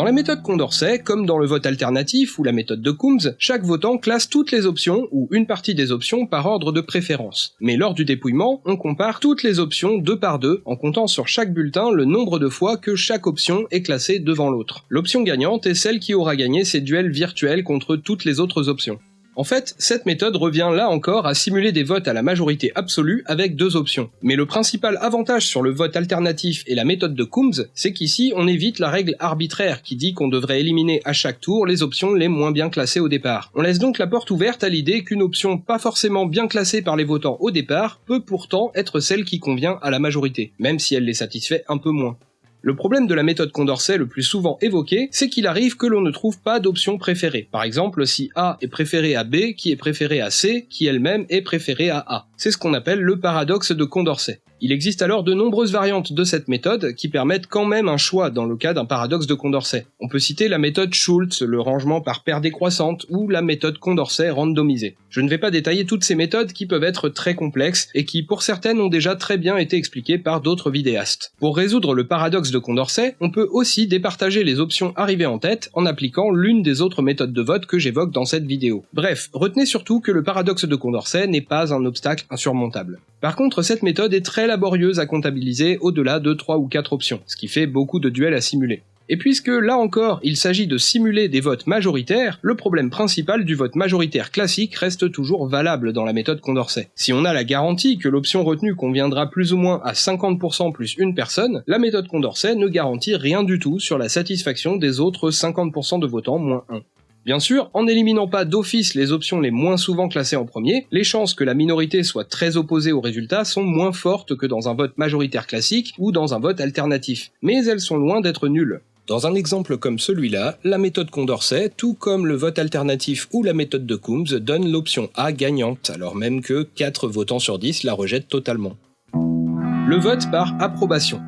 Dans la méthode Condorcet, comme dans le vote alternatif ou la méthode de Coombs, chaque votant classe toutes les options ou une partie des options par ordre de préférence. Mais lors du dépouillement, on compare toutes les options deux par deux en comptant sur chaque bulletin le nombre de fois que chaque option est classée devant l'autre. L'option gagnante est celle qui aura gagné ses duels virtuels contre toutes les autres options. En fait, cette méthode revient là encore à simuler des votes à la majorité absolue avec deux options. Mais le principal avantage sur le vote alternatif et la méthode de Coombs, c'est qu'ici on évite la règle arbitraire qui dit qu'on devrait éliminer à chaque tour les options les moins bien classées au départ. On laisse donc la porte ouverte à l'idée qu'une option pas forcément bien classée par les votants au départ peut pourtant être celle qui convient à la majorité, même si elle les satisfait un peu moins. Le problème de la méthode Condorcet le plus souvent évoqué, c'est qu'il arrive que l'on ne trouve pas d'option préférée. Par exemple, si A est préféré à B, qui est préféré à C, qui elle-même est préférée à A. C'est ce qu'on appelle le paradoxe de Condorcet. Il existe alors de nombreuses variantes de cette méthode qui permettent quand même un choix dans le cas d'un paradoxe de Condorcet. On peut citer la méthode Schultz, le rangement par paire décroissante, ou la méthode Condorcet randomisée. Je ne vais pas détailler toutes ces méthodes qui peuvent être très complexes et qui pour certaines ont déjà très bien été expliquées par d'autres vidéastes. Pour résoudre le paradoxe de Condorcet, on peut aussi départager les options arrivées en tête en appliquant l'une des autres méthodes de vote que j'évoque dans cette vidéo. Bref, retenez surtout que le paradoxe de Condorcet n'est pas un obstacle insurmontable. Par contre, cette méthode est très laborieuse à comptabiliser au-delà de 3 ou 4 options, ce qui fait beaucoup de duels à simuler. Et puisque là encore il s'agit de simuler des votes majoritaires, le problème principal du vote majoritaire classique reste toujours valable dans la méthode Condorcet. Si on a la garantie que l'option retenue conviendra plus ou moins à 50% plus une personne, la méthode Condorcet ne garantit rien du tout sur la satisfaction des autres 50% de votants moins 1. Bien sûr, en n'éliminant pas d'office les options les moins souvent classées en premier, les chances que la minorité soit très opposée au résultat sont moins fortes que dans un vote majoritaire classique ou dans un vote alternatif, mais elles sont loin d'être nulles. Dans un exemple comme celui-là, la méthode Condorcet, tout comme le vote alternatif ou la méthode de Coombs, donne l'option A gagnante, alors même que 4 votants sur 10 la rejettent totalement. Le vote par approbation.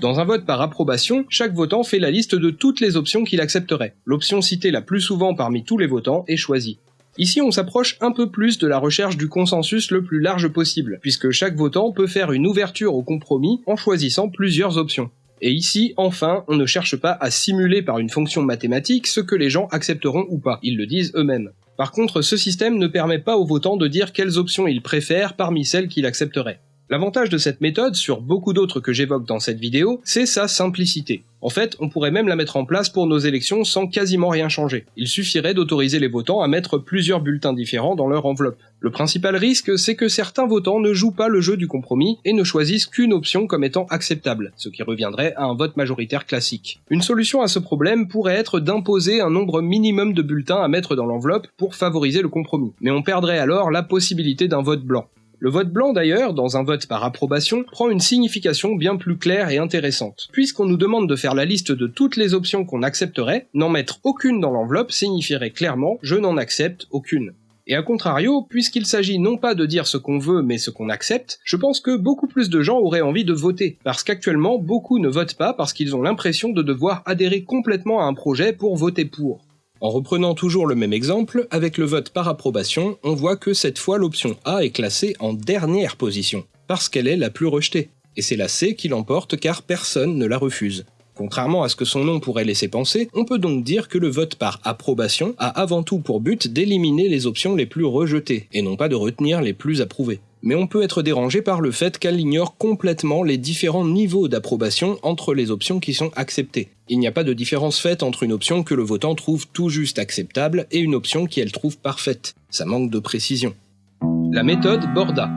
Dans un vote par approbation, chaque votant fait la liste de toutes les options qu'il accepterait. L'option citée la plus souvent parmi tous les votants est choisie. Ici, on s'approche un peu plus de la recherche du consensus le plus large possible, puisque chaque votant peut faire une ouverture au compromis en choisissant plusieurs options. Et ici, enfin, on ne cherche pas à simuler par une fonction mathématique ce que les gens accepteront ou pas, ils le disent eux-mêmes. Par contre, ce système ne permet pas aux votants de dire quelles options ils préfèrent parmi celles qu'il accepterait. L'avantage de cette méthode, sur beaucoup d'autres que j'évoque dans cette vidéo, c'est sa simplicité. En fait, on pourrait même la mettre en place pour nos élections sans quasiment rien changer. Il suffirait d'autoriser les votants à mettre plusieurs bulletins différents dans leur enveloppe. Le principal risque, c'est que certains votants ne jouent pas le jeu du compromis et ne choisissent qu'une option comme étant acceptable, ce qui reviendrait à un vote majoritaire classique. Une solution à ce problème pourrait être d'imposer un nombre minimum de bulletins à mettre dans l'enveloppe pour favoriser le compromis, mais on perdrait alors la possibilité d'un vote blanc. Le vote blanc d'ailleurs, dans un vote par approbation, prend une signification bien plus claire et intéressante. Puisqu'on nous demande de faire la liste de toutes les options qu'on accepterait, n'en mettre aucune dans l'enveloppe signifierait clairement je n'en accepte aucune. Et à contrario, puisqu'il s'agit non pas de dire ce qu'on veut mais ce qu'on accepte, je pense que beaucoup plus de gens auraient envie de voter, parce qu'actuellement beaucoup ne votent pas parce qu'ils ont l'impression de devoir adhérer complètement à un projet pour voter pour. En reprenant toujours le même exemple, avec le vote par approbation, on voit que cette fois l'option A est classée en dernière position, parce qu'elle est la plus rejetée. Et c'est la C qui l'emporte car personne ne la refuse. Contrairement à ce que son nom pourrait laisser penser, on peut donc dire que le vote par approbation a avant tout pour but d'éliminer les options les plus rejetées, et non pas de retenir les plus approuvées mais on peut être dérangé par le fait qu'elle ignore complètement les différents niveaux d'approbation entre les options qui sont acceptées. Il n'y a pas de différence faite entre une option que le votant trouve tout juste acceptable et une option qui elle trouve parfaite. Ça manque de précision. La méthode Borda.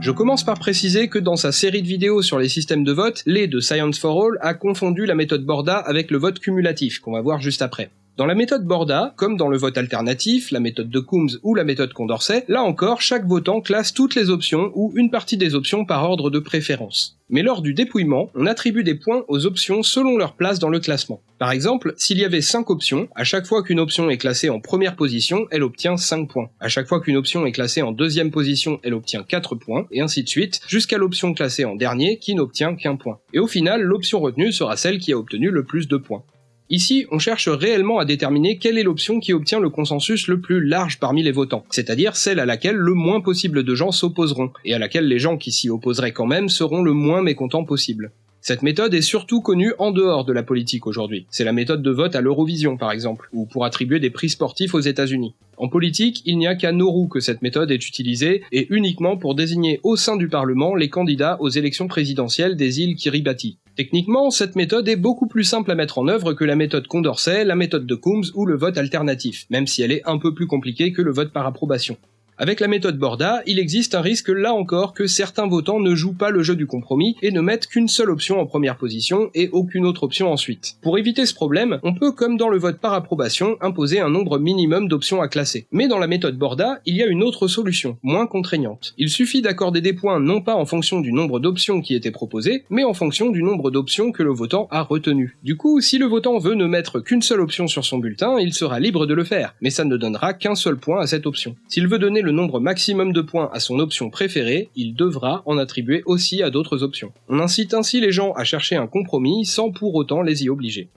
Je commence par préciser que dans sa série de vidéos sur les systèmes de vote, Lé de Science for All a confondu la méthode Borda avec le vote cumulatif, qu'on va voir juste après. Dans la méthode Borda, comme dans le vote alternatif, la méthode de Coombs ou la méthode Condorcet, là encore, chaque votant classe toutes les options ou une partie des options par ordre de préférence. Mais lors du dépouillement, on attribue des points aux options selon leur place dans le classement. Par exemple, s'il y avait 5 options, à chaque fois qu'une option est classée en première position, elle obtient 5 points. À chaque fois qu'une option est classée en deuxième position, elle obtient 4 points, et ainsi de suite, jusqu'à l'option classée en dernier qui n'obtient qu'un point. Et au final, l'option retenue sera celle qui a obtenu le plus de points. Ici, on cherche réellement à déterminer quelle est l'option qui obtient le consensus le plus large parmi les votants, c'est-à-dire celle à laquelle le moins possible de gens s'opposeront, et à laquelle les gens qui s'y opposeraient quand même seront le moins mécontents possible. Cette méthode est surtout connue en dehors de la politique aujourd'hui. C'est la méthode de vote à l'Eurovision par exemple, ou pour attribuer des prix sportifs aux États-Unis. En politique, il n'y a qu'à Nauru que cette méthode est utilisée, et uniquement pour désigner au sein du Parlement les candidats aux élections présidentielles des îles Kiribati. Techniquement, cette méthode est beaucoup plus simple à mettre en œuvre que la méthode Condorcet, la méthode de Coombs ou le vote alternatif, même si elle est un peu plus compliquée que le vote par approbation. Avec la méthode Borda, il existe un risque là encore que certains votants ne jouent pas le jeu du compromis et ne mettent qu'une seule option en première position et aucune autre option ensuite. Pour éviter ce problème, on peut, comme dans le vote par approbation, imposer un nombre minimum d'options à classer. Mais dans la méthode Borda, il y a une autre solution, moins contraignante. Il suffit d'accorder des points non pas en fonction du nombre d'options qui étaient proposées, mais en fonction du nombre d'options que le votant a retenues. Du coup, si le votant veut ne mettre qu'une seule option sur son bulletin, il sera libre de le faire, mais ça ne donnera qu'un seul point à cette option. S'il veut donner le nombre maximum de points à son option préférée, il devra en attribuer aussi à d'autres options. On incite ainsi les gens à chercher un compromis sans pour autant les y obliger.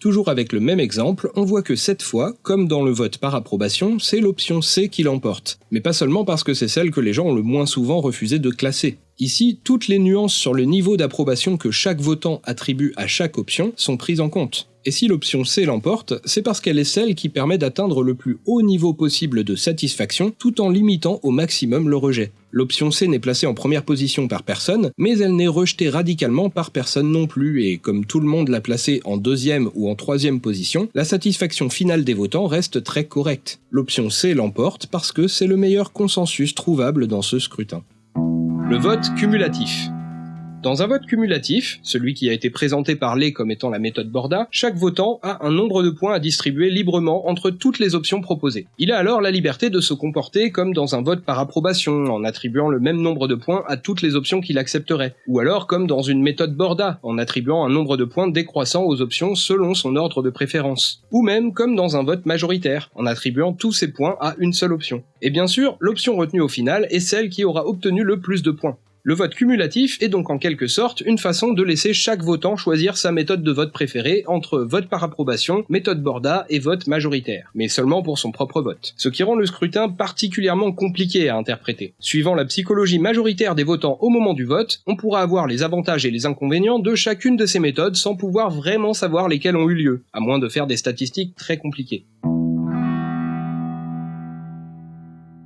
Toujours avec le même exemple, on voit que cette fois, comme dans le vote par approbation, c'est l'option C qui l'emporte. Mais pas seulement parce que c'est celle que les gens ont le moins souvent refusé de classer. Ici, toutes les nuances sur le niveau d'approbation que chaque votant attribue à chaque option sont prises en compte. Et si l'option C l'emporte, c'est parce qu'elle est celle qui permet d'atteindre le plus haut niveau possible de satisfaction tout en limitant au maximum le rejet. L'option C n'est placée en première position par personne, mais elle n'est rejetée radicalement par personne non plus, et comme tout le monde l'a placée en deuxième ou en troisième position, la satisfaction finale des votants reste très correcte. L'option C l'emporte parce que c'est le meilleur consensus trouvable dans ce scrutin. Le vote cumulatif. Dans un vote cumulatif, celui qui a été présenté par les comme étant la méthode Borda, chaque votant a un nombre de points à distribuer librement entre toutes les options proposées. Il a alors la liberté de se comporter comme dans un vote par approbation, en attribuant le même nombre de points à toutes les options qu'il accepterait, ou alors comme dans une méthode Borda, en attribuant un nombre de points décroissant aux options selon son ordre de préférence, ou même comme dans un vote majoritaire, en attribuant tous ses points à une seule option. Et bien sûr, l'option retenue au final est celle qui aura obtenu le plus de points. Le vote cumulatif est donc en quelque sorte une façon de laisser chaque votant choisir sa méthode de vote préférée entre vote par approbation, méthode Borda et vote majoritaire, mais seulement pour son propre vote. Ce qui rend le scrutin particulièrement compliqué à interpréter. Suivant la psychologie majoritaire des votants au moment du vote, on pourra avoir les avantages et les inconvénients de chacune de ces méthodes sans pouvoir vraiment savoir lesquelles ont eu lieu, à moins de faire des statistiques très compliquées.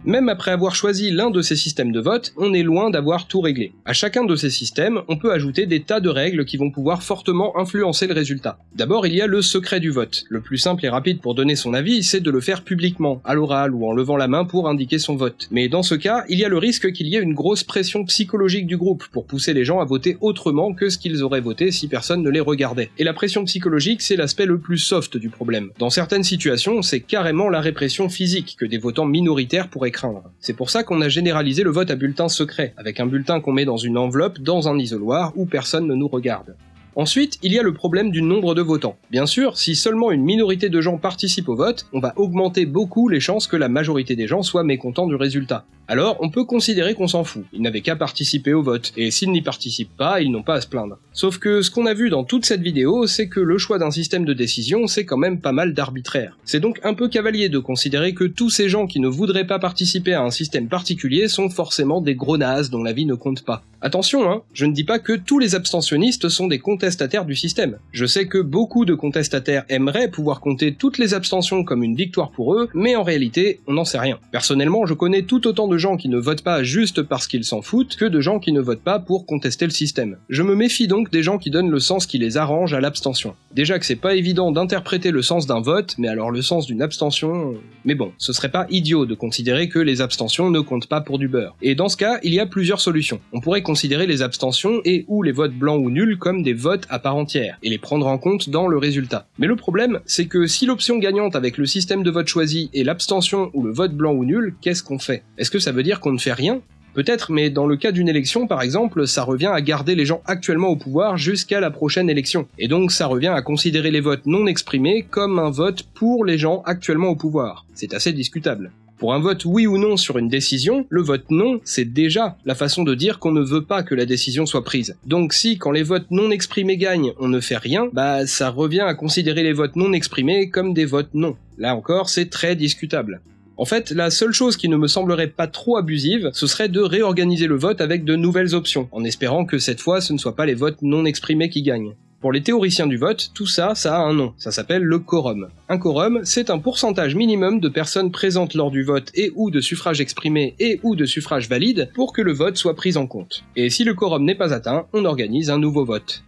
Même après avoir choisi l'un de ces systèmes de vote, on est loin d'avoir tout réglé. À chacun de ces systèmes, on peut ajouter des tas de règles qui vont pouvoir fortement influencer le résultat. D'abord, il y a le secret du vote. Le plus simple et rapide pour donner son avis, c'est de le faire publiquement, à l'oral ou en levant la main pour indiquer son vote. Mais dans ce cas, il y a le risque qu'il y ait une grosse pression psychologique du groupe pour pousser les gens à voter autrement que ce qu'ils auraient voté si personne ne les regardait. Et la pression psychologique, c'est l'aspect le plus soft du problème. Dans certaines situations, c'est carrément la répression physique que des votants minoritaires pourraient C'est pour ça qu'on a généralisé le vote à bulletin secret, avec un bulletin qu'on met dans une enveloppe, dans un isoloir, où personne ne nous regarde. Ensuite, il y a le problème du nombre de votants. Bien sûr, si seulement une minorité de gens participent au vote, on va augmenter beaucoup les chances que la majorité des gens soient mécontents du résultat. Alors, on peut considérer qu'on s'en fout, ils n'avaient qu'à participer au vote, et s'ils n'y participent pas, ils n'ont pas à se plaindre. Sauf que ce qu'on a vu dans toute cette vidéo, c'est que le choix d'un système de décision, c'est quand même pas mal d'arbitraire. C'est donc un peu cavalier de considérer que tous ces gens qui ne voudraient pas participer à un système particulier sont forcément des gros nazes dont la vie ne compte pas. Attention, hein, je ne dis pas que tous les abstentionnistes sont des contestataires du système. Je sais que beaucoup de contestataires aimeraient pouvoir compter toutes les abstentions comme une victoire pour eux, mais en réalité, on n'en sait rien. Personnellement, je connais tout autant de gens qui ne votent pas juste parce qu'ils s'en foutent que de gens qui ne votent pas pour contester le système. Je me méfie donc des gens qui donnent le sens qui les arrange à l'abstention. Déjà que c'est pas évident d'interpréter le sens d'un vote, mais alors le sens d'une abstention... Mais bon, ce serait pas idiot de considérer que les abstentions ne comptent pas pour du beurre. Et dans ce cas, il y a plusieurs solutions. On pourrait considérer les abstentions et ou les votes blancs ou nuls comme des votes à part entière, et les prendre en compte dans le résultat. Mais le problème, c'est que si l'option gagnante avec le système de vote choisi est l'abstention ou le vote blanc ou nul, qu'est-ce qu'on fait? Est-ce que ça veut dire qu'on ne fait rien? Peut-être, mais dans le cas d'une élection, par exemple, ça revient à garder les gens actuellement au pouvoir jusqu'à la prochaine élection. Et donc ça revient à considérer les votes non exprimés comme un vote pour les gens actuellement au pouvoir. C'est assez discutable. Pour un vote oui ou non sur une décision, le vote non, c'est déjà la façon de dire qu'on ne veut pas que la décision soit prise. Donc si, quand les votes non exprimés gagnent, on ne fait rien, bah ça revient à considérer les votes non exprimés comme des votes non. Là encore, c'est très discutable. En fait, la seule chose qui ne me semblerait pas trop abusive, ce serait de réorganiser le vote avec de nouvelles options, en espérant que cette fois ce ne soit pas les votes non exprimés qui gagnent. Pour les théoriciens du vote, tout ça, ça a un nom, ça s'appelle le quorum. Un quorum, c'est un pourcentage minimum de personnes présentes lors du vote et ou de suffrage exprimé et ou de suffrage valide pour que le vote soit pris en compte. Et si le quorum n'est pas atteint, on organise un nouveau vote.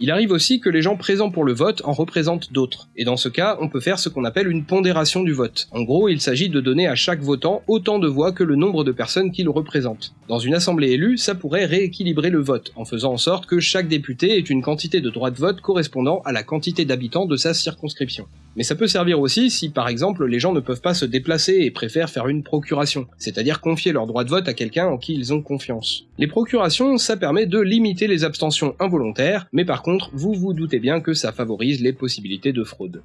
Il arrive aussi que les gens présents pour le vote en représentent d'autres, et dans ce cas, on peut faire ce qu'on appelle une pondération du vote. En gros, il s'agit de donner à chaque votant autant de voix que le nombre de personnes qui le représentent. Dans une assemblée élue, ça pourrait rééquilibrer le vote, en faisant en sorte que chaque député ait une quantité de droits de vote correspondant à la quantité d'habitants de sa circonscription. Mais ça peut servir aussi si par exemple les gens ne peuvent pas se déplacer et préfèrent faire une procuration, c'est-à-dire confier leur droit de vote à quelqu'un en qui ils ont confiance. Les procurations, ça permet de limiter les abstentions involontaires, mais par contre, vous vous doutez bien que ça favorise les possibilités de fraude.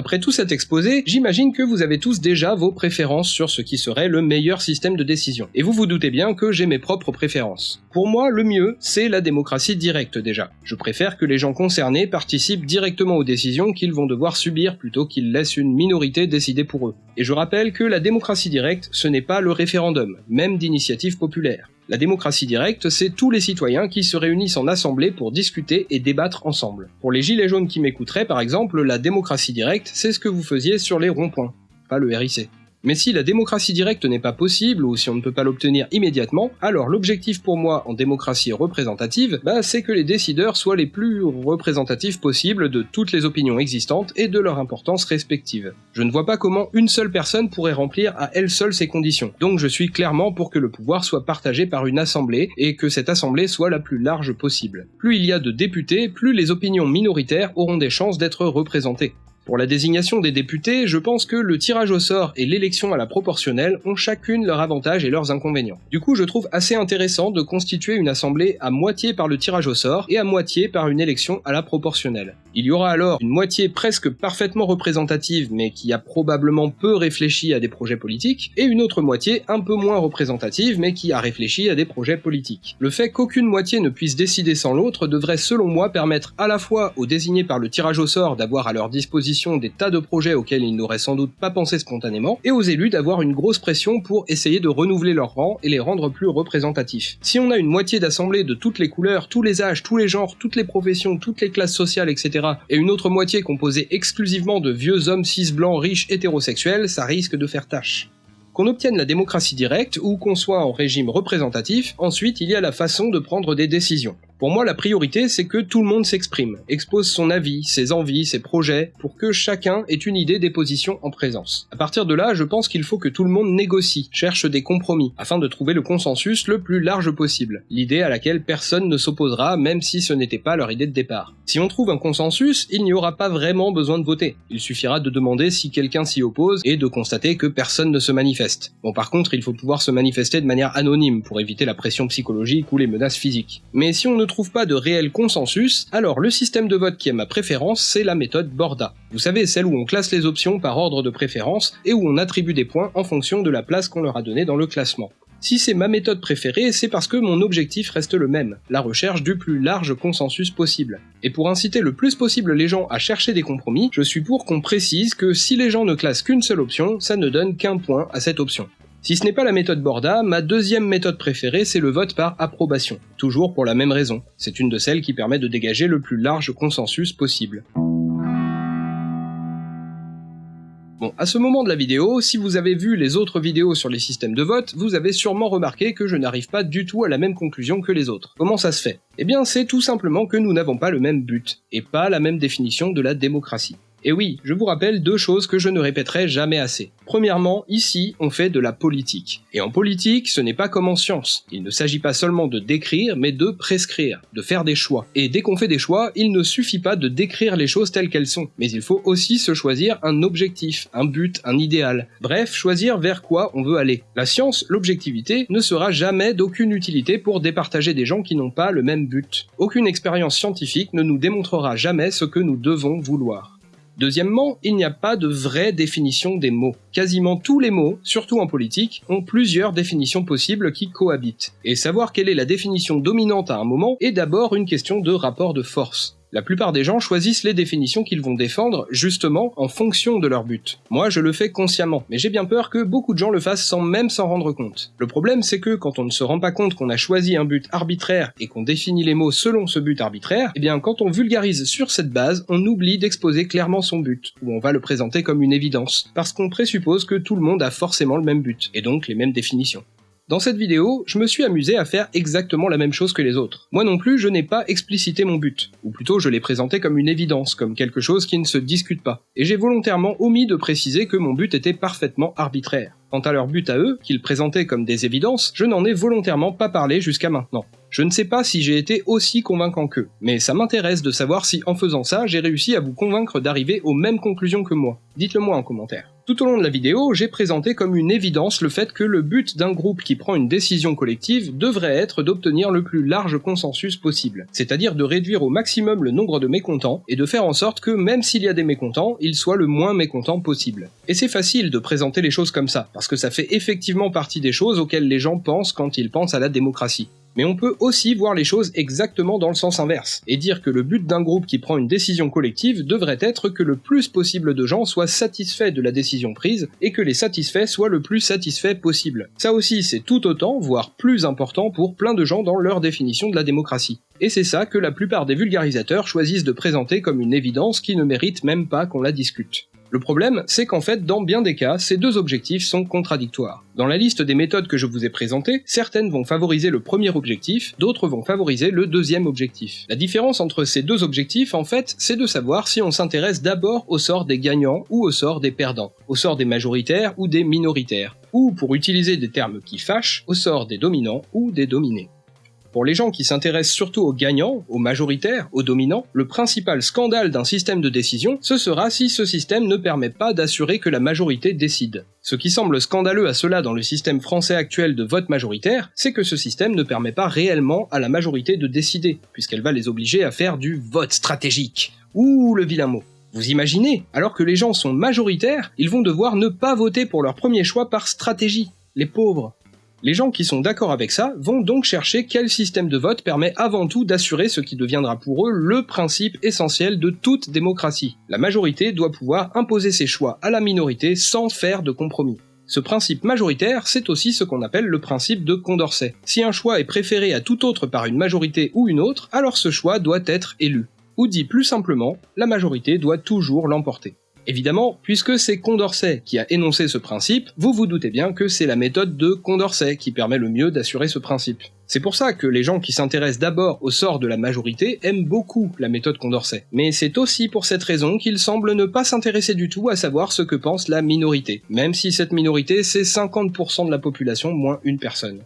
Après tout cet exposé, j'imagine que vous avez tous déjà vos préférences sur ce qui serait le meilleur système de décision. Et vous vous doutez bien que j'ai mes propres préférences. Pour moi, le mieux, c'est la démocratie directe déjà. Je préfère que les gens concernés participent directement aux décisions qu'ils vont devoir subir plutôt qu'ils laissent une minorité décider pour eux. Et je rappelle que la démocratie directe, ce n'est pas le référendum, même d'initiative populaire. La démocratie directe, c'est tous les citoyens qui se réunissent en assemblée pour discuter et débattre ensemble. Pour les gilets jaunes qui m'écouteraient, par exemple, la démocratie directe, c'est ce que vous faisiez sur les ronds-points, pas le RIC. Mais si la démocratie directe n'est pas possible, ou si on ne peut pas l'obtenir immédiatement, alors l'objectif pour moi en démocratie représentative, bah, c'est que les décideurs soient les plus représentatifs possibles de toutes les opinions existantes et de leur importance respective. Je ne vois pas comment une seule personne pourrait remplir à elle seule ces conditions, donc je suis clairement pour que le pouvoir soit partagé par une assemblée, et que cette assemblée soit la plus large possible. Plus il y a de députés, plus les opinions minoritaires auront des chances d'être représentées. Pour la désignation des députés, je pense que le tirage au sort et l'élection à la proportionnelle ont chacune leurs avantages et leurs inconvénients. Du coup, je trouve assez intéressant de constituer une assemblée à moitié par le tirage au sort et à moitié par une élection à la proportionnelle. Il y aura alors une moitié presque parfaitement représentative mais qui a probablement peu réfléchi à des projets politiques, et une autre moitié un peu moins représentative mais qui a réfléchi à des projets politiques. Le fait qu'aucune moitié ne puisse décider sans l'autre devrait selon moi permettre à la fois aux désignés par le tirage au sort d'avoir à leur disposition des tas de projets auxquels ils n'auraient sans doute pas pensé spontanément, et aux élus d'avoir une grosse pression pour essayer de renouveler leurs rangs et les rendre plus représentatifs. Si on a une moitié d'assemblée de toutes les couleurs, tous les âges, tous les genres, toutes les professions, toutes les classes sociales, etc., et une autre moitié composée exclusivement de vieux hommes cis blancs riches hétérosexuels, ça risque de faire tâche. Qu'on obtienne la démocratie directe ou qu'on soit en régime représentatif, ensuite il y a la façon de prendre des décisions. Pour moi, la priorité, c'est que tout le monde s'exprime, expose son avis, ses envies, ses projets, pour que chacun ait une idée des positions en présence. À partir de là, je pense qu'il faut que tout le monde négocie, cherche des compromis, afin de trouver le consensus le plus large possible, l'idée à laquelle personne ne s'opposera, même si ce n'était pas leur idée de départ. Si on trouve un consensus, il n'y aura pas vraiment besoin de voter. Il suffira de demander si quelqu'un s'y oppose et de constater que personne ne se manifeste. Bon, par contre, il faut pouvoir se manifester de manière anonyme pour éviter la pression psychologique ou les menaces physiques. Mais si on ne trouve pas de réel consensus, alors le système de vote qui est ma préférence, c'est la méthode Borda. Vous savez, celle où on classe les options par ordre de préférence et où on attribue des points en fonction de la place qu'on leur a donnée dans le classement. Si c'est ma méthode préférée, c'est parce que mon objectif reste le même, la recherche du plus large consensus possible. Et pour inciter le plus possible les gens à chercher des compromis, je suis pour qu'on précise que si les gens ne classent qu'une seule option, ça ne donne qu'un point à cette option. Si ce n'est pas la méthode Borda, ma deuxième méthode préférée, c'est le vote par approbation. Toujours pour la même raison. C'est une de celles qui permet de dégager le plus large consensus possible. Bon, à ce moment de la vidéo, si vous avez vu les autres vidéos sur les systèmes de vote, vous avez sûrement remarqué que je n'arrive pas du tout à la même conclusion que les autres. Comment ça se fait? Eh bien, c'est tout simplement que nous n'avons pas le même but, et pas la même définition de la démocratie. Et oui, je vous rappelle deux choses que je ne répéterai jamais assez. Premièrement, ici, on fait de la politique. Et en politique, ce n'est pas comme en science. Il ne s'agit pas seulement de décrire, mais de prescrire, de faire des choix. Et dès qu'on fait des choix, il ne suffit pas de décrire les choses telles qu'elles sont, mais il faut aussi se choisir un objectif, un but, un idéal. Bref, choisir vers quoi on veut aller. La science, l'objectivité, ne sera jamais d'aucune utilité pour départager des gens qui n'ont pas le même but. Aucune expérience scientifique ne nous démontrera jamais ce que nous devons vouloir. Deuxièmement, il n'y a pas de vraie définition des mots. Quasiment tous les mots, surtout en politique, ont plusieurs définitions possibles qui cohabitent. Et savoir quelle est la définition dominante à un moment est d'abord une question de rapport de force. La plupart des gens choisissent les définitions qu'ils vont défendre, justement, en fonction de leur but. Moi, je le fais consciemment, mais j'ai bien peur que beaucoup de gens le fassent sans même s'en rendre compte. Le problème, c'est que quand on ne se rend pas compte qu'on a choisi un but arbitraire et qu'on définit les mots selon ce but arbitraire, eh bien, quand on vulgarise sur cette base, on oublie d'exposer clairement son but, ou on va le présenter comme une évidence, parce qu'on présuppose que tout le monde a forcément le même but, et donc les mêmes définitions. Dans cette vidéo, je me suis amusé à faire exactement la même chose que les autres. Moi non plus, je n'ai pas explicité mon but, ou plutôt je l'ai présenté comme une évidence, comme quelque chose qui ne se discute pas. Et j'ai volontairement omis de préciser que mon but était parfaitement arbitraire. Quant à leur but à eux, qu'ils présentaient comme des évidences, je n'en ai volontairement pas parlé jusqu'à maintenant. Je ne sais pas si j'ai été aussi convaincant qu'eux, mais ça m'intéresse de savoir si en faisant ça, j'ai réussi à vous convaincre d'arriver aux mêmes conclusions que moi. Dites-le moi en commentaire. Tout au long de la vidéo, j'ai présenté comme une évidence le fait que le but d'un groupe qui prend une décision collective devrait être d'obtenir le plus large consensus possible, c'est-à-dire de réduire au maximum le nombre de mécontents et de faire en sorte que même s'il y a des mécontents, ils soient le moins mécontents possible. Et c'est facile de présenter les choses comme ça, parce que ça fait effectivement partie des choses auxquelles les gens pensent quand ils pensent à la démocratie. Mais on peut aussi voir les choses exactement dans le sens inverse, et dire que le but d'un groupe qui prend une décision collective devrait être que le plus possible de gens soient satisfaits de la décision prise, et que les satisfaits soient le plus satisfaits possible. Ça aussi c'est tout autant, voire plus important pour plein de gens dans leur définition de la démocratie. Et c'est ça que la plupart des vulgarisateurs choisissent de présenter comme une évidence qui ne mérite même pas qu'on la discute. Le problème, c'est qu'en fait, dans bien des cas, ces deux objectifs sont contradictoires. Dans la liste des méthodes que je vous ai présentées, certaines vont favoriser le premier objectif, d'autres vont favoriser le deuxième objectif. La différence entre ces deux objectifs, en fait, c'est de savoir si on s'intéresse d'abord au sort des gagnants ou au sort des perdants, au sort des majoritaires ou des minoritaires, ou, pour utiliser des termes qui fâchent, au sort des dominants ou des dominés. Pour les gens qui s'intéressent surtout aux gagnants, aux majoritaires, aux dominants, le principal scandale d'un système de décision, ce sera si ce système ne permet pas d'assurer que la majorité décide. Ce qui semble scandaleux à cela dans le système français actuel de vote majoritaire, c'est que ce système ne permet pas réellement à la majorité de décider, puisqu'elle va les obliger à faire du vote stratégique. Ouh, le vilain mot. Vous imaginez, alors que les gens sont majoritaires, ils vont devoir ne pas voter pour leur premier choix par stratégie. Les pauvres. Les gens qui sont d'accord avec ça vont donc chercher quel système de vote permet avant tout d'assurer ce qui deviendra pour eux le principe essentiel de toute démocratie. La majorité doit pouvoir imposer ses choix à la minorité sans faire de compromis. Ce principe majoritaire, c'est aussi ce qu'on appelle le principe de Condorcet. Si un choix est préféré à tout autre par une majorité ou une autre, alors ce choix doit être élu. Ou dit plus simplement, la majorité doit toujours l'emporter. Évidemment, puisque c'est Condorcet qui a énoncé ce principe, vous vous doutez bien que c'est la méthode de Condorcet qui permet le mieux d'assurer ce principe. C'est pour ça que les gens qui s'intéressent d'abord au sort de la majorité aiment beaucoup la méthode Condorcet. Mais c'est aussi pour cette raison qu'ils semblent ne pas s'intéresser du tout à savoir ce que pense la minorité, même si cette minorité c'est 50% de la population moins une personne.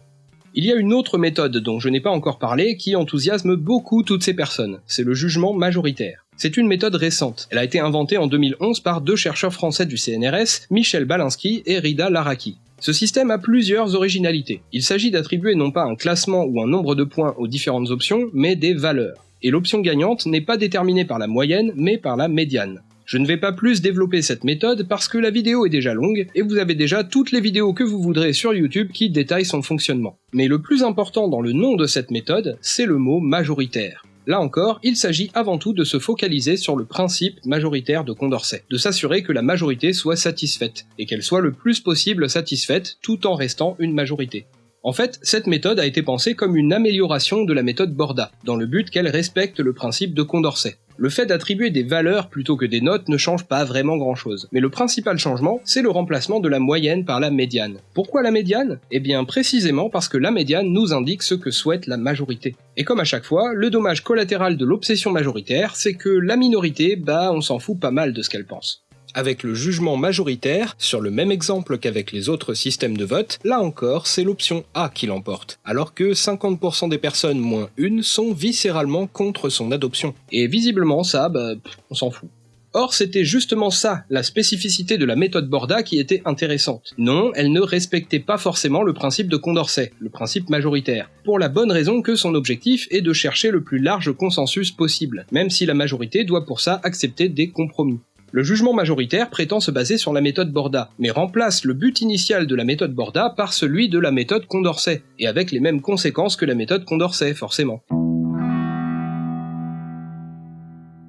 Il y a une autre méthode dont je n'ai pas encore parlé qui enthousiasme beaucoup toutes ces personnes, c'est le jugement majoritaire. C'est une méthode récente. Elle a été inventée en 2011 par deux chercheurs français du CNRS, Michel Balinsky et Rida Laraki. Ce système a plusieurs originalités. Il s'agit d'attribuer non pas un classement ou un nombre de points aux différentes options, mais des valeurs. Et l'option gagnante n'est pas déterminée par la moyenne, mais par la médiane. Je ne vais pas plus développer cette méthode parce que la vidéo est déjà longue et vous avez déjà toutes les vidéos que vous voudrez sur YouTube qui détaillent son fonctionnement. Mais le plus important dans le nom de cette méthode, c'est le mot majoritaire. Là encore, il s'agit avant tout de se focaliser sur le principe majoritaire de Condorcet, de s'assurer que la majorité soit satisfaite, et qu'elle soit le plus possible satisfaite tout en restant une majorité. En fait, cette méthode a été pensée comme une amélioration de la méthode Borda, dans le but qu'elle respecte le principe de Condorcet. Le fait d'attribuer des valeurs plutôt que des notes ne change pas vraiment grand chose. Mais le principal changement, c'est le remplacement de la moyenne par la médiane. Pourquoi la médiane? Eh bien précisément parce que la médiane nous indique ce que souhaite la majorité. Et comme à chaque fois, le dommage collatéral de l'obsession majoritaire, c'est que la minorité, bah on s'en fout pas mal de ce qu'elle pense avec le jugement majoritaire, sur le même exemple qu'avec les autres systèmes de vote, là encore c'est l'option A qui l'emporte, alors que 50% des personnes moins une sont viscéralement contre son adoption. Et visiblement ça, bah, on s'en fout. Or, c'était justement ça, la spécificité de la méthode Borda qui était intéressante. Non, elle ne respectait pas forcément le principe de Condorcet, le principe majoritaire, pour la bonne raison que son objectif est de chercher le plus large consensus possible, même si la majorité doit pour ça accepter des compromis. Le jugement majoritaire prétend se baser sur la méthode Borda, mais remplace le but initial de la méthode Borda par celui de la méthode Condorcet, et avec les mêmes conséquences que la méthode Condorcet, forcément.